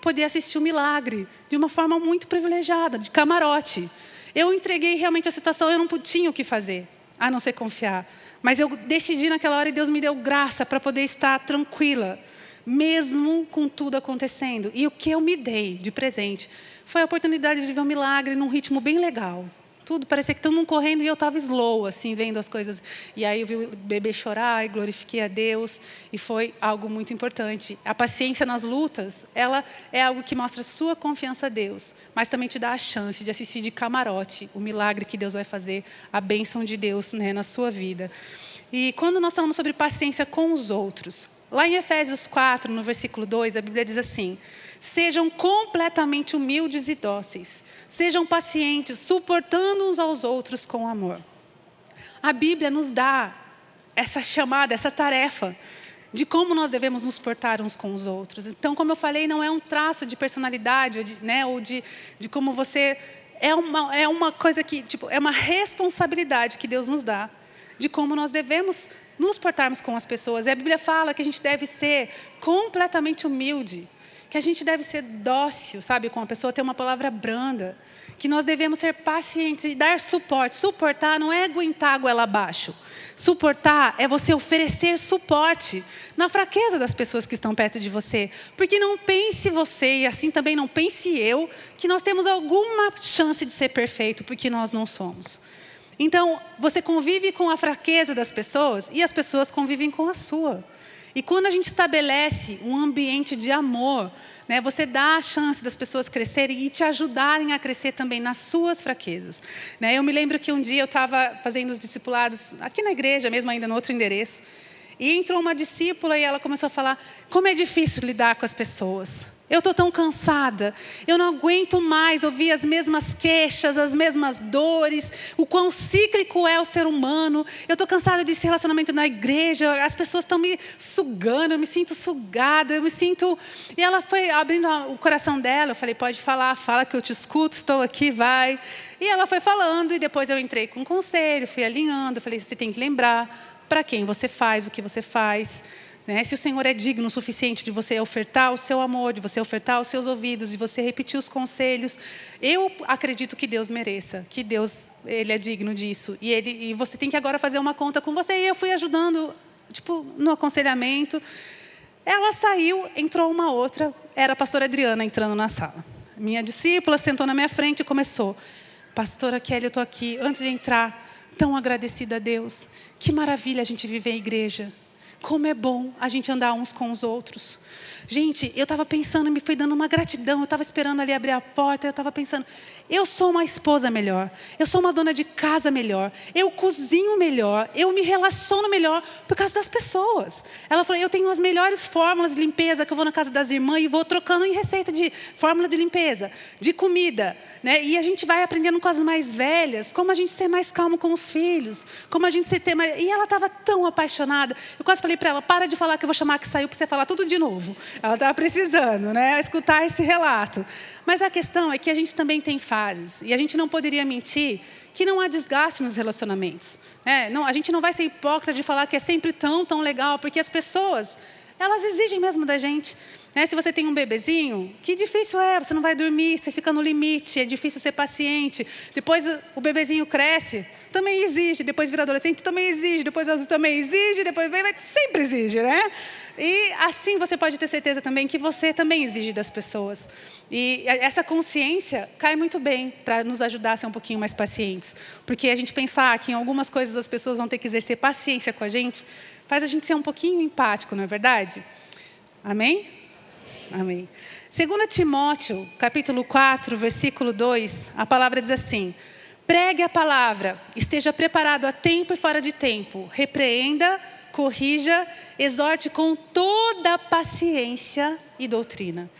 poder assistir o milagre de uma forma muito privilegiada, de camarote. Eu entreguei realmente a situação, eu não tinha o que fazer a não ser confiar. Mas eu decidi naquela hora e Deus me deu graça para poder estar tranquila, mesmo com tudo acontecendo. E o que eu me dei de presente foi a oportunidade de ver um milagre num ritmo bem legal. Tudo parecia que todo mundo correndo e eu estava slow, assim, vendo as coisas. E aí eu vi o bebê chorar e glorifiquei a Deus. E foi algo muito importante. A paciência nas lutas, ela é algo que mostra sua confiança a Deus, mas também te dá a chance de assistir de camarote o milagre que Deus vai fazer, a bênção de Deus né, na sua vida. E quando nós falamos sobre paciência com os outros, lá em Efésios 4, no versículo 2, a Bíblia diz assim: Sejam completamente humildes e dóceis. Sejam pacientes, suportando uns aos outros com amor. A Bíblia nos dá essa chamada, essa tarefa de como nós devemos nos portar uns com os outros. Então, como eu falei, não é um traço de personalidade ou de, né, ou de, de como você é uma, é uma coisa que tipo, é uma responsabilidade que Deus nos dá de como nós devemos nos portarmos com as pessoas. E a Bíblia fala que a gente deve ser completamente humilde que a gente deve ser dócil, sabe, com a pessoa, ter uma palavra branda, que nós devemos ser pacientes e dar suporte. Suportar não é aguentar a goela abaixo. Suportar é você oferecer suporte na fraqueza das pessoas que estão perto de você. Porque não pense você, e assim também não pense eu, que nós temos alguma chance de ser perfeito, porque nós não somos. Então, você convive com a fraqueza das pessoas e as pessoas convivem com a sua. E quando a gente estabelece um ambiente de amor, né, você dá a chance das pessoas crescerem e te ajudarem a crescer também nas suas fraquezas. Né, eu me lembro que um dia eu estava fazendo os discipulados aqui na igreja, mesmo ainda no outro endereço, e entrou uma discípula e ela começou a falar como é difícil lidar com as pessoas. Eu estou tão cansada. Eu não aguento mais ouvir as mesmas queixas, as mesmas dores, o quão cíclico é o ser humano. Eu estou cansada desse relacionamento na igreja. As pessoas estão me sugando, eu me sinto sugada, eu me sinto. E ela foi abrindo o coração dela. Eu falei: pode falar, fala que eu te escuto, estou aqui, vai. E ela foi falando, e depois eu entrei com um conselho, fui alinhando. Falei: você tem que lembrar para quem você faz o que você faz. Né? Se o Senhor é digno o suficiente de você ofertar o seu amor, de você ofertar os seus ouvidos, de você repetir os conselhos, eu acredito que Deus mereça, que Deus ele é digno disso. E, ele, e você tem que agora fazer uma conta com você. E eu fui ajudando, tipo, no aconselhamento. Ela saiu, entrou uma outra, era a pastora Adriana entrando na sala. Minha discípula sentou na minha frente e começou. Pastora Kelly, eu estou aqui, antes de entrar, tão agradecida a Deus. Que maravilha a gente viver em igreja. Como é bom a gente andar uns com os outros. Gente, eu estava pensando, me foi dando uma gratidão. Eu estava esperando ali abrir a porta. Eu estava pensando, eu sou uma esposa melhor. Eu sou uma dona de casa melhor. Eu cozinho melhor. Eu me relaciono melhor por causa das pessoas. Ela falou, eu tenho as melhores fórmulas de limpeza que eu vou na casa das irmãs e vou trocando em receita de fórmula de limpeza, de comida. Né? E a gente vai aprendendo com as mais velhas como a gente ser mais calmo com os filhos, como a gente ser ter mais... E ela estava tão apaixonada. Eu quase falei para ela, para de falar que eu vou chamar que saiu para você falar tudo de novo. Ela estava precisando, né? Escutar esse relato. Mas a questão é que a gente também tem fases. E a gente não poderia mentir que não há desgaste nos relacionamentos. Né? Não, a gente não vai ser hipócrita de falar que é sempre tão, tão legal, porque as pessoas, elas exigem mesmo da gente. Né? Se você tem um bebezinho, que difícil é, você não vai dormir, você fica no limite, é difícil ser paciente. Depois o bebezinho cresce, também exige, depois vira adolescente, também exige, depois também exige, depois vem, sempre exige, né? E assim você pode ter certeza também que você também exige das pessoas. E essa consciência cai muito bem para nos ajudar a ser um pouquinho mais pacientes. Porque a gente pensar que em algumas coisas as pessoas vão ter que exercer paciência com a gente, faz a gente ser um pouquinho empático, não é verdade? Amém? Amém. Segundo Timóteo, capítulo 4, versículo 2, a palavra diz assim: Pregue a palavra, esteja preparado a tempo e fora de tempo, repreenda, corrija, exorte com toda paciência e doutrina.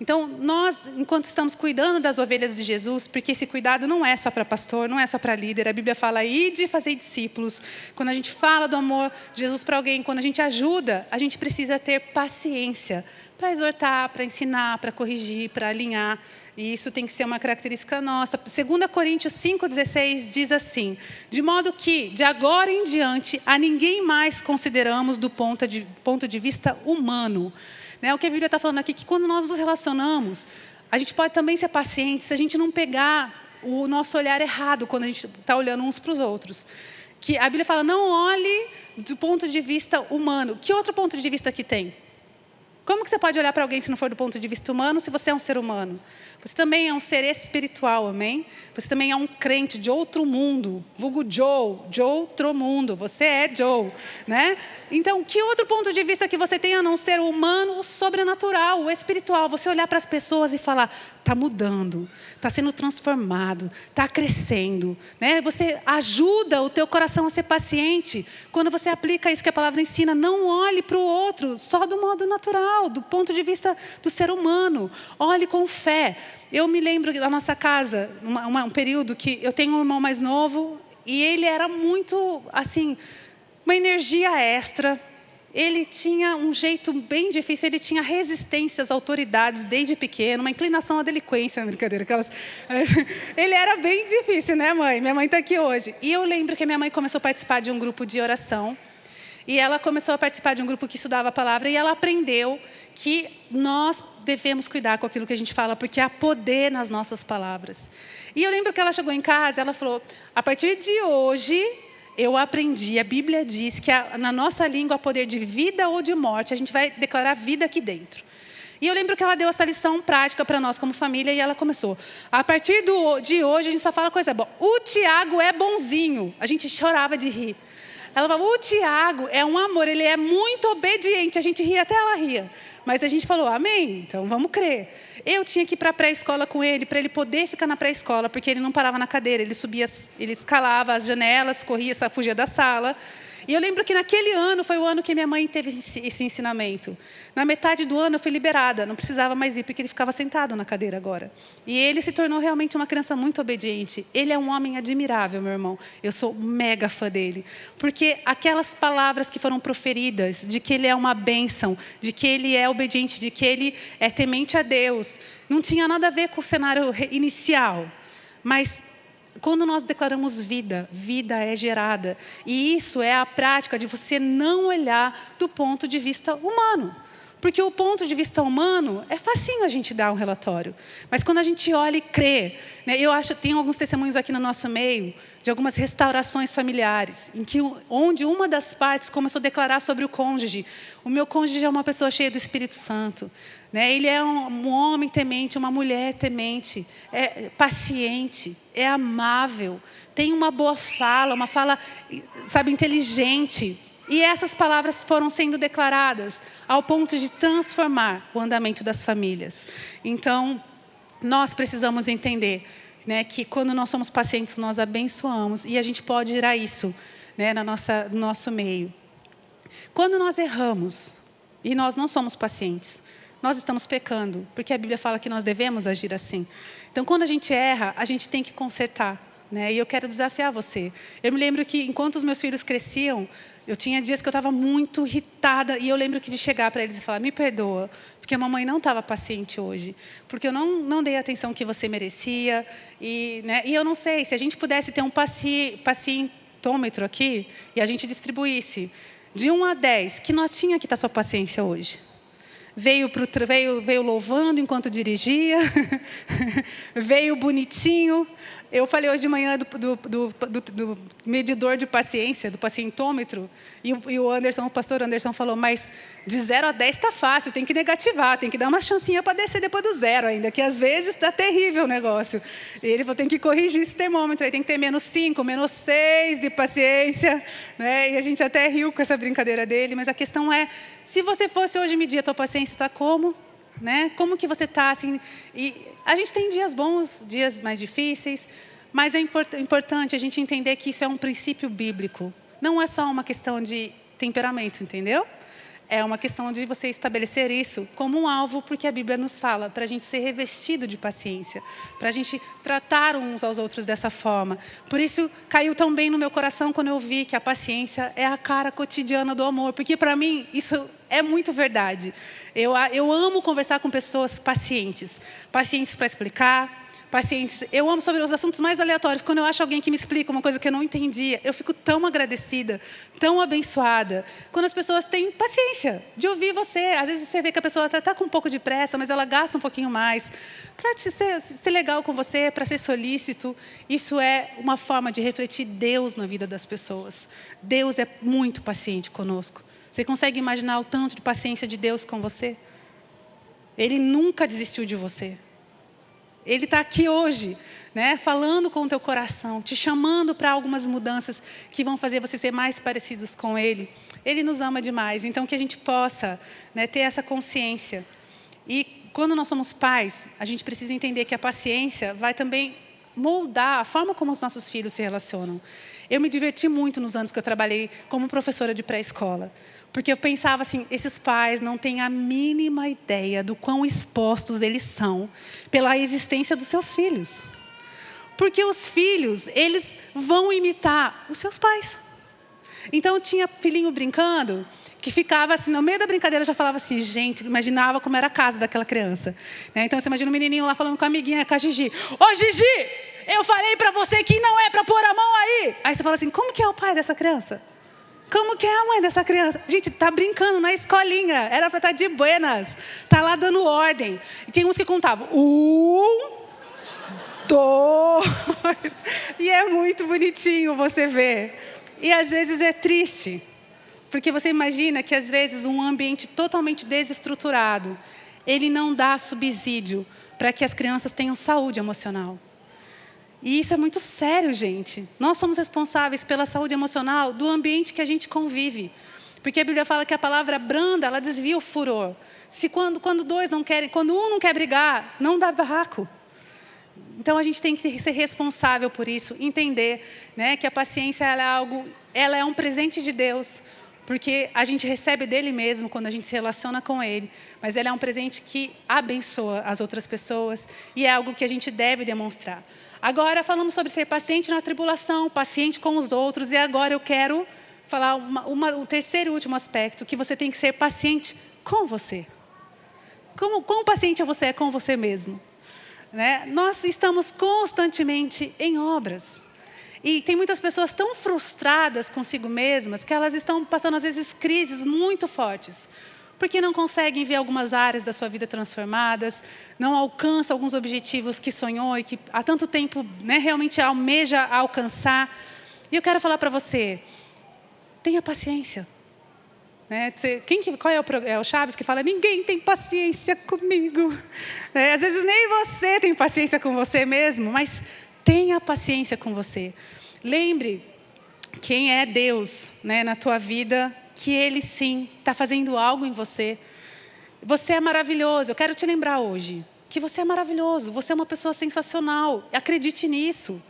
Então, nós, enquanto estamos cuidando das ovelhas de Jesus, porque esse cuidado não é só para pastor, não é só para líder, a Bíblia fala aí de fazer discípulos. Quando a gente fala do amor de Jesus para alguém, quando a gente ajuda, a gente precisa ter paciência para exortar, para ensinar, para corrigir, para alinhar. E isso tem que ser uma característica nossa. 2 Coríntios 5,16 diz assim: De modo que, de agora em diante, a ninguém mais consideramos do ponto de, ponto de vista humano. Né? O que a Bíblia está falando aqui, que quando nós nos relacionamos, a gente pode também ser paciente se a gente não pegar o nosso olhar errado quando a gente está olhando uns para os outros. Que a Bíblia fala, não olhe do ponto de vista humano. Que outro ponto de vista que tem? Como que você pode olhar para alguém se não for do ponto de vista humano, se você é um ser humano? Você também é um ser espiritual, amém? Você também é um crente de outro mundo, vulgo Joe, de outro mundo. Você é Joe, né? Então, que outro ponto de vista que você tem a não ser o humano, o sobrenatural, o espiritual? Você olhar para as pessoas e falar, está mudando, está sendo transformado, está crescendo, né? Você ajuda o teu coração a ser paciente quando você aplica isso que a palavra ensina. Não olhe para o outro só do modo natural, do ponto de vista do ser humano. Olhe com fé. Eu me lembro da nossa casa, uma, uma, um período que eu tenho um irmão mais novo e ele era muito assim, uma energia extra ele tinha um jeito bem difícil, ele tinha resistência às autoridades desde pequeno, uma inclinação à delinquência, *laughs* brincadeira. Aquelas... *laughs* Ele era bem difícil, né, mãe? Minha mãe está aqui hoje. E eu lembro que minha mãe começou a participar de um grupo de oração. E ela começou a participar de um grupo que estudava a palavra e ela aprendeu que nós devemos cuidar com aquilo que a gente fala, porque há poder nas nossas palavras. E eu lembro que ela chegou em casa, ela falou: a partir de hoje eu aprendi, a Bíblia diz que na nossa língua há poder de vida ou de morte, a gente vai declarar vida aqui dentro. E eu lembro que ela deu essa lição prática para nós como família e ela começou. A partir do, de hoje a gente só fala coisa boa. O Tiago é bonzinho. A gente chorava de rir. Ela falou, o Tiago é um amor, ele é muito obediente. A gente ria, até ela ria. Mas a gente falou, amém, então vamos crer. Eu tinha que ir para a pré-escola com ele, para ele poder ficar na pré-escola, porque ele não parava na cadeira, ele subia, ele escalava as janelas, corria, fugia da sala. E eu lembro que naquele ano foi o ano que minha mãe teve esse ensinamento. Na metade do ano eu fui liberada, não precisava mais ir porque ele ficava sentado na cadeira agora. E ele se tornou realmente uma criança muito obediente. Ele é um homem admirável, meu irmão. Eu sou mega fã dele. Porque aquelas palavras que foram proferidas de que ele é uma bênção, de que ele é obediente, de que ele é temente a Deus, não tinha nada a ver com o cenário inicial. Mas quando nós declaramos vida, vida é gerada. E isso é a prática de você não olhar do ponto de vista humano. Porque o ponto de vista humano é facinho a gente dar um relatório. Mas quando a gente olha e crê, né, eu acho tem alguns testemunhos aqui no nosso meio de algumas restaurações familiares, em que onde uma das partes começou a declarar sobre o cônjuge. O meu cônjuge é uma pessoa cheia do Espírito Santo. Né? Ele é um, um homem temente, uma mulher temente, é paciente, é amável, tem uma boa fala, uma fala, sabe, inteligente. E essas palavras foram sendo declaradas ao ponto de transformar o andamento das famílias. Então, nós precisamos entender né, que quando nós somos pacientes, nós abençoamos e a gente pode gerar isso né, na nossa, no nosso meio. Quando nós erramos e nós não somos pacientes, nós estamos pecando, porque a Bíblia fala que nós devemos agir assim. Então, quando a gente erra, a gente tem que consertar. Né? E eu quero desafiar você. Eu me lembro que, enquanto os meus filhos cresciam, eu tinha dias que eu estava muito irritada e eu lembro que de chegar para eles e falar: me perdoa, porque a mamãe não estava paciente hoje, porque eu não, não dei a atenção que você merecia. E, né, e eu não sei, se a gente pudesse ter um paci, pacientômetro aqui e a gente distribuísse de 1 a 10, que notinha que está sua paciência hoje? Veio, pro, veio, veio louvando enquanto dirigia, *laughs* veio bonitinho, eu falei hoje de manhã do, do, do, do medidor de paciência, do pacientômetro, e e o, Anderson, o pastor Anderson falou, mas de 0 a 10 está fácil, tem que negativar, tem que dar uma chancinha para descer depois do zero ainda, que às vezes está terrível o negócio. Ele falou, tem que corrigir esse termômetro, aí tem que ter menos 5, menos 6 de paciência. Né? E a gente até riu com essa brincadeira dele, mas a questão é, se você fosse hoje medir a tua paciência, está como? Né? Como que você está? Assim, e a gente tem dias bons, dias mais difíceis, mas é import importante a gente entender que isso é um princípio bíblico. Não é só uma questão de temperamento, entendeu? É uma questão de você estabelecer isso como um alvo, porque a Bíblia nos fala, para a gente ser revestido de paciência, para a gente tratar uns aos outros dessa forma. Por isso, caiu tão bem no meu coração quando eu vi que a paciência é a cara cotidiana do amor, porque para mim isso é muito verdade. Eu, eu amo conversar com pessoas pacientes pacientes para explicar, pacientes. Eu amo sobre os assuntos mais aleatórios. Quando eu acho alguém que me explica uma coisa que eu não entendia, eu fico tão agradecida, tão abençoada. Quando as pessoas têm paciência de ouvir você. Às vezes você vê que a pessoa está com um pouco de pressa, mas ela gasta um pouquinho mais. Para ser, ser legal com você, para ser solícito, isso é uma forma de refletir Deus na vida das pessoas. Deus é muito paciente conosco. Você consegue imaginar o tanto de paciência de Deus com você? Ele nunca desistiu de você. Ele está aqui hoje, né, falando com o teu coração, te chamando para algumas mudanças que vão fazer você ser mais parecidos com Ele. Ele nos ama demais, então que a gente possa né, ter essa consciência. E quando nós somos pais, a gente precisa entender que a paciência vai também moldar a forma como os nossos filhos se relacionam. Eu me diverti muito nos anos que eu trabalhei como professora de pré-escola. Porque eu pensava assim, esses pais não têm a mínima ideia do quão expostos eles são pela existência dos seus filhos. Porque os filhos, eles vão imitar os seus pais. Então tinha filhinho brincando, que ficava assim, no meio da brincadeira já falava assim, gente, imaginava como era a casa daquela criança. Né? Então você imagina um menininho lá falando com a amiguinha, com a Gigi. Ô Gigi, eu falei para você que não é para pôr a mão aí. Aí você fala assim, como que é o pai dessa criança? Como que é a mãe dessa criança? Gente, tá brincando na escolinha. Era para estar tá de buenas. Tá lá dando ordem. E tem uns que contavam. Um, dois. E é muito bonitinho você ver. E às vezes é triste. Porque você imagina que às vezes um ambiente totalmente desestruturado, ele não dá subsídio para que as crianças tenham saúde emocional. E isso é muito sério, gente. Nós somos responsáveis pela saúde emocional do ambiente que a gente convive. Porque a Bíblia fala que a palavra branda, ela desvia o furor. Se quando, quando dois não querem, quando um não quer brigar, não dá barraco. Então a gente tem que ser responsável por isso, entender, né, que a paciência é algo, ela é um presente de Deus, porque a gente recebe dele mesmo quando a gente se relaciona com ele, mas ela é um presente que abençoa as outras pessoas e é algo que a gente deve demonstrar. Agora falamos sobre ser paciente na tribulação, paciente com os outros, e agora eu quero falar uma, uma, o terceiro e último aspecto, que você tem que ser paciente com você. Como, quão paciente você é com você mesmo? Né? Nós estamos constantemente em obras. E tem muitas pessoas tão frustradas consigo mesmas que elas estão passando, às vezes, crises muito fortes porque não conseguem ver algumas áreas da sua vida transformadas, não alcança alguns objetivos que sonhou e que há tanto tempo né, realmente almeja alcançar. E eu quero falar para você, tenha paciência. Né? Quem, qual é o, é o, Chaves que fala, ninguém tem paciência comigo. É, às vezes nem você tem paciência com você mesmo, mas tenha paciência com você. Lembre quem é Deus né, na tua vida que Ele sim está fazendo algo em você. Você é maravilhoso. Eu quero te lembrar hoje que você é maravilhoso. Você é uma pessoa sensacional. Acredite nisso.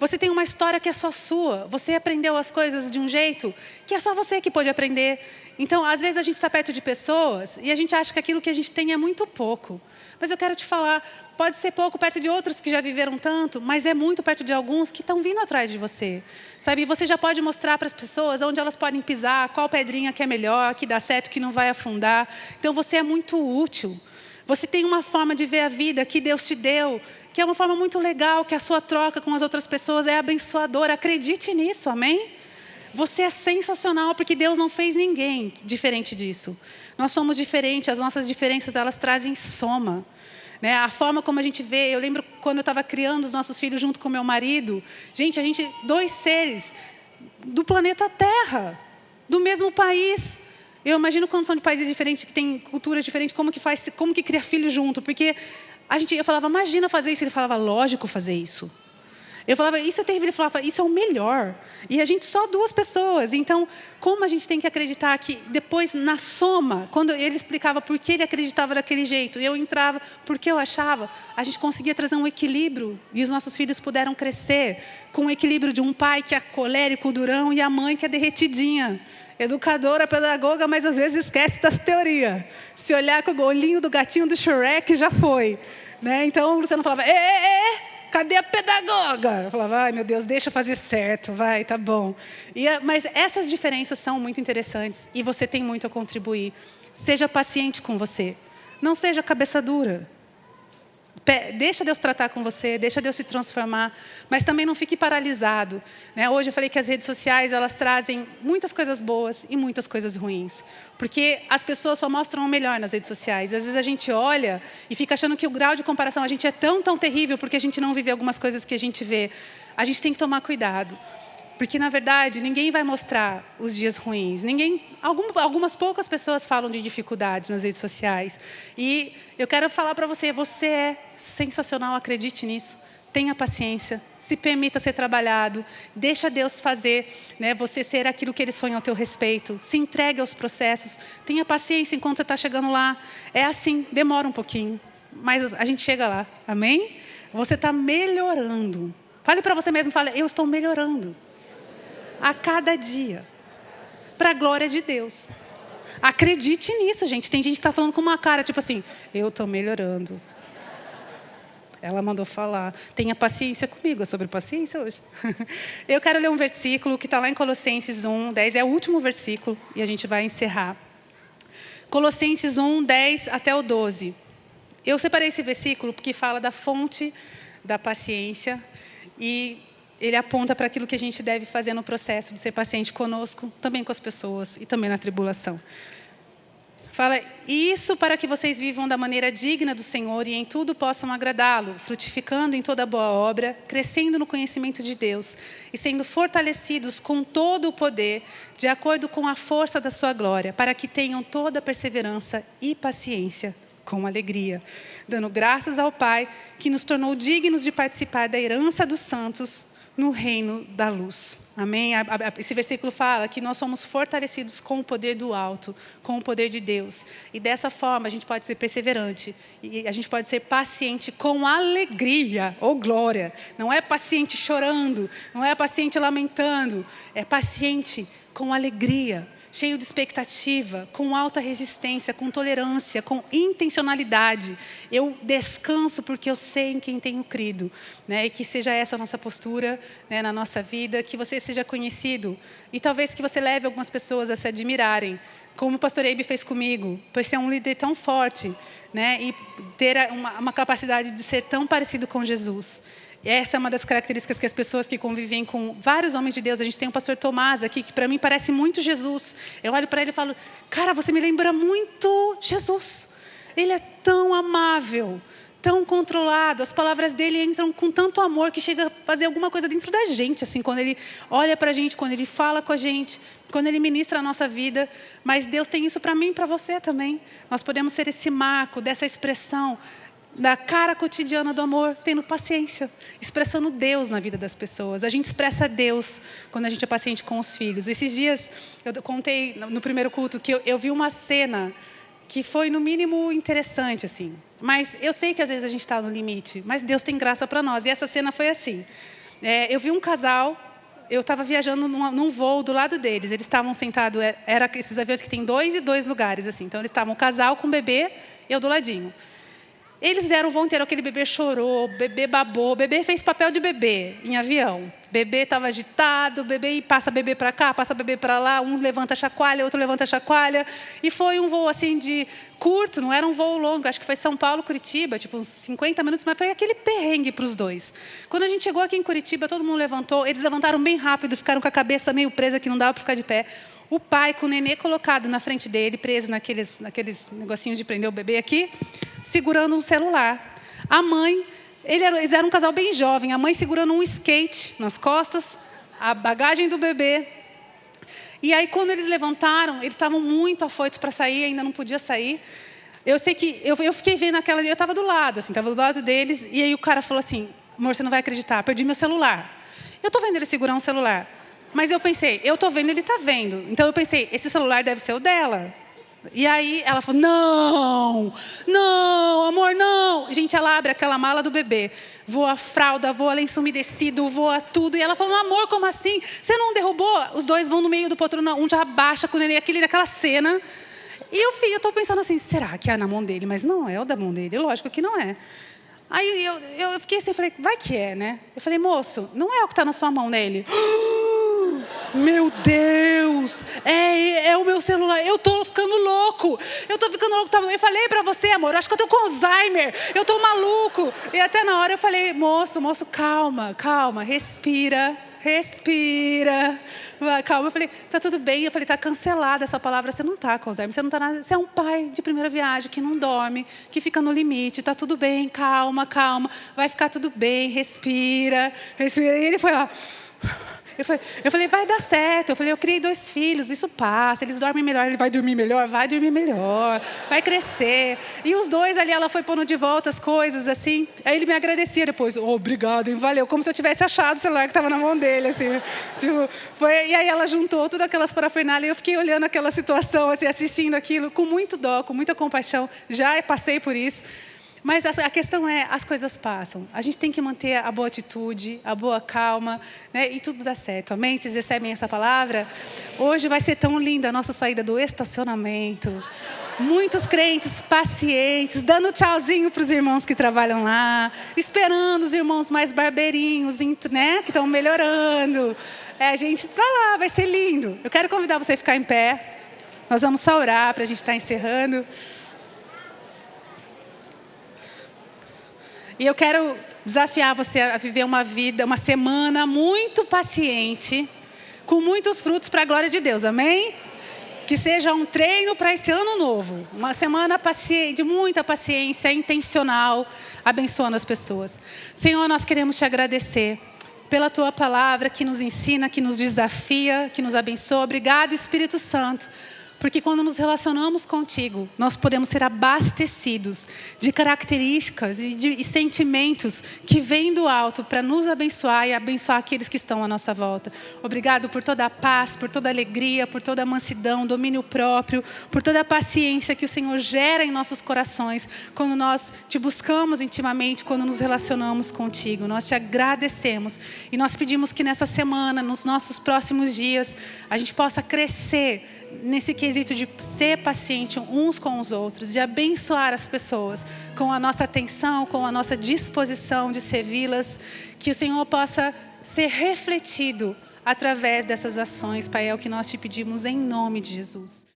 Você tem uma história que é só sua. Você aprendeu as coisas de um jeito que é só você que pode aprender. Então, às vezes a gente está perto de pessoas e a gente acha que aquilo que a gente tem é muito pouco. Mas eu quero te falar, pode ser pouco perto de outros que já viveram tanto, mas é muito perto de alguns que estão vindo atrás de você. Sabe, você já pode mostrar para as pessoas onde elas podem pisar, qual pedrinha que é melhor, que dá certo, que não vai afundar. Então você é muito útil. Você tem uma forma de ver a vida que Deus te deu, que é uma forma muito legal, que a sua troca com as outras pessoas é abençoadora. Acredite nisso, amém? Você é sensacional porque Deus não fez ninguém diferente disso. Nós somos diferentes, as nossas diferenças elas trazem soma. Né? A forma como a gente vê, eu lembro quando eu estava criando os nossos filhos junto com meu marido, gente, a gente dois seres do planeta Terra, do mesmo país. Eu imagino quando são de países diferentes, que têm culturas diferentes, como que faz, como que cria filho junto, porque a gente, eu falava, imagina fazer isso, ele falava, lógico fazer isso. Eu falava, isso é terrível. Ele falava, isso é o melhor. E a gente só duas pessoas. Então, como a gente tem que acreditar que depois, na soma, quando ele explicava por que ele acreditava daquele jeito, eu entrava porque eu achava, a gente conseguia trazer um equilíbrio. E os nossos filhos puderam crescer com o equilíbrio de um pai que é colérico, durão, e a mãe que é derretidinha. Educadora, pedagoga, mas às vezes esquece das teorias. Se olhar com o olhinho do gatinho do Shrek, já foi. Né? Então, o Luciano falava, é, é, é cadê a pedagoga? Eu falava, ai meu Deus, deixa fazer certo, vai, tá bom. E, mas essas diferenças são muito interessantes e você tem muito a contribuir. Seja paciente com você. Não seja cabeça dura. Deixa Deus tratar com você, deixa Deus se transformar, mas também não fique paralisado. Né? Hoje eu falei que as redes sociais elas trazem muitas coisas boas e muitas coisas ruins, porque as pessoas só mostram o melhor nas redes sociais. Às vezes a gente olha e fica achando que o grau de comparação a gente é tão tão terrível porque a gente não vive algumas coisas que a gente vê. A gente tem que tomar cuidado. Porque, na verdade, ninguém vai mostrar os dias ruins. Ninguém, algumas poucas pessoas falam de dificuldades nas redes sociais. E eu quero falar para você, você é sensacional, acredite nisso. Tenha paciência, se permita ser trabalhado, deixa Deus fazer, né, você ser aquilo que Ele sonha ao teu respeito. Se entregue aos processos, tenha paciência enquanto você está chegando lá. É assim, demora um pouquinho, mas a gente chega lá. Amém? Você está melhorando. Fale para você mesmo, fale, eu estou melhorando a cada dia, para a glória de Deus. Acredite nisso, gente. Tem gente que está falando com uma cara, tipo assim, eu estou melhorando. Ela mandou falar. Tenha paciência comigo. É sobre paciência hoje. *laughs* Eu quero ler um versículo que está lá em Colossenses 1, 10. É o último versículo e a gente vai encerrar. Colossenses 1, 10 até o 12. Eu separei esse versículo porque fala da fonte da paciência e ele aponta para aquilo que a gente deve fazer no processo de ser paciente conosco, também com as pessoas e também na tribulação. Fala, isso para que vocês vivam da maneira digna do Senhor e em tudo possam agradá-lo, frutificando em toda boa obra, crescendo no conhecimento de Deus e sendo fortalecidos com todo o poder, de acordo com a força da sua glória, para que tenham toda perseverança e paciência com alegria, dando graças ao Pai que nos tornou dignos de participar da herança dos santos no reino da luz. Amém? Esse versículo fala que nós somos fortalecidos com o poder do alto, com o poder de Deus. E dessa forma a gente pode ser perseverante. E a gente pode ser paciente com alegria ou glória. Não é paciente chorando, não é paciente lamentando. É paciente com alegria cheio de expectativa, com alta resistência, com tolerância, com intencionalidade. Eu descanso porque eu sei em quem tenho crido. Né? E que seja essa a nossa postura né, na nossa vida, que você seja conhecido. E talvez que você leve algumas pessoas a se admirarem, como o pastor Eibe fez comigo, por ser um líder tão forte né? e ter uma, uma capacidade de ser tão parecido com Jesus. Essa é uma das características que as pessoas que convivem com vários homens de Deus, a gente tem o pastor Tomás aqui, que para mim parece muito Jesus. Eu olho para ele e falo, cara, você me lembra muito Jesus. Ele é tão amável, tão controlado, as palavras dele entram com tanto amor que chega a fazer alguma coisa dentro da gente, assim, quando ele olha para a gente, quando ele fala com a gente, quando ele ministra a nossa vida. Mas Deus tem isso para mim e para você também. Nós podemos ser esse marco dessa expressão da cara cotidiana do amor, tendo paciência, expressando Deus na vida das pessoas. A gente expressa Deus quando a gente é paciente com os filhos. Esses dias, eu contei no primeiro culto que eu, eu vi uma cena que foi, no mínimo, interessante, assim. Mas eu sei que às vezes a gente está no limite, mas Deus tem graça para nós. E essa cena foi assim. É, eu vi um casal, eu estava viajando num, num, voo do lado deles. Eles estavam sentados, é, era esses aviões que tem dois e dois lugares, assim. Então, eles estavam o casal com o bebê, eu do ladinho. Eles fizeram o voo inteiro, aquele bebê chorou, bebê babou, bebê fez papel de bebê em avião. Bebê estava agitado, bebê passa bebê para cá, passa bebê para lá, um levanta chacoalha, outro levanta chacoalha. E foi um voo assim de curto, não era um voo longo, acho que foi São Paulo, Curitiba, tipo uns 50 minutos, mas foi aquele perrengue para os dois. Quando a gente chegou aqui em Curitiba, todo mundo levantou, eles levantaram bem rápido, ficaram com a cabeça meio presa que não dava para ficar de pé o pai com o nenê colocado na frente dele, preso naqueles, naqueles negocinhos de prender o bebê aqui, segurando um celular. A mãe, ele era, eles eram um casal bem jovem, a mãe segurando um skate nas costas, a bagagem do bebê. E aí, quando eles levantaram, eles estavam muito afoitos para sair, ainda não podia sair. Eu sei que eu, eu fiquei vendo aquela. Eu estava do lado, assim, estava do lado deles, e aí o cara falou assim: amor, você não vai acreditar, perdi meu celular. Eu estou vendo ele segurar um celular. Mas eu pensei, eu estou vendo, ele está vendo. Então eu pensei, esse celular deve ser o dela. E aí ela falou: não, não, amor, não. Gente, ela abre aquela mala do bebê. Voa fralda, voa lenço umedecido, voa tudo. E ela falou: amor, como assim? Você não derrubou? Os dois vão no meio do poltrona, um já abaixa com o neném, aquele naquela cena. E eu, eu estou pensando assim: será que é na mão dele? Mas não é o da mão dele, lógico que não é. Aí eu, eu fiquei assim, falei: vai que é, né? Eu falei: moço, não é o que está na sua mão nele. *gasps* Meu Deus, é, é o meu celular. Eu tô ficando louco. Eu tô ficando louco. Eu falei para você, amor, acho que eu tô com Alzheimer. Eu tô maluco. E até na hora eu falei, moço, moço, calma, calma, respira. Respira. Calma. Eu falei, tá tudo bem. Eu falei, tá cancelada essa palavra. Você não tá com Alzheimer. Você não tá nada. Você é um pai de primeira viagem que não dorme, que fica no limite. Tá tudo bem. Calma, calma. Vai ficar tudo bem. Respira. Respira. E ele foi lá. Eu falei, vai dar certo. Eu falei, eu criei dois filhos, isso passa. Eles dormem melhor. Ele vai dormir melhor? Vai dormir melhor. Vai crescer. E os dois ali, ela foi pondo de volta as coisas, assim. Aí ele me agradecia depois. Oh, obrigado, hein? valeu. Como se eu tivesse achado o celular que estava na mão dele, assim. *laughs* tipo, foi... E aí ela juntou todas aquelas parafernálias e eu fiquei olhando aquela situação, assim, assistindo aquilo com muito dó, com muita compaixão. Já passei por isso. Mas a, questão é, as coisas passam. A gente tem que manter a boa atitude, a boa calma, né? e tudo dá certo. Amém? Vocês recebem essa palavra? Hoje vai ser tão linda a nossa saída do estacionamento. Muitos crentes pacientes, dando tchauzinho para os irmãos que trabalham lá, esperando os irmãos mais barbeirinhos, né, que estão melhorando. É, a gente vai lá, vai ser lindo. Eu quero convidar você a ficar em pé. Nós vamos só orar para a gente estar tá encerrando. E eu quero desafiar você a viver uma vida, uma semana muito paciente, com muitos frutos para a glória de Deus, amém? Que seja um treino para esse ano novo. Uma semana de muita paciência, intencional, abençoando as pessoas. Senhor, nós queremos te agradecer pela tua palavra que nos ensina, que nos desafia, que nos abençoa. Obrigado, Espírito Santo porque quando nos relacionamos contigo, nós podemos ser abastecidos de características e, de, sentimentos que vêm do alto para nos abençoar e abençoar aqueles que estão à nossa volta. Obrigado por toda a paz, por toda a alegria, por toda a mansidão, domínio próprio, por toda a paciência que o Senhor gera em nossos corações quando nós te buscamos intimamente, quando nos relacionamos contigo. Nós te agradecemos e nós pedimos que nessa semana, nos nossos próximos dias, a gente possa crescer nesse quesito de ser paciente uns com os outros, de abençoar as pessoas com a nossa atenção, com a nossa disposição de servi-las, que o Senhor possa ser refletido através dessas ações, Pai, é o que nós te pedimos em nome de Jesus.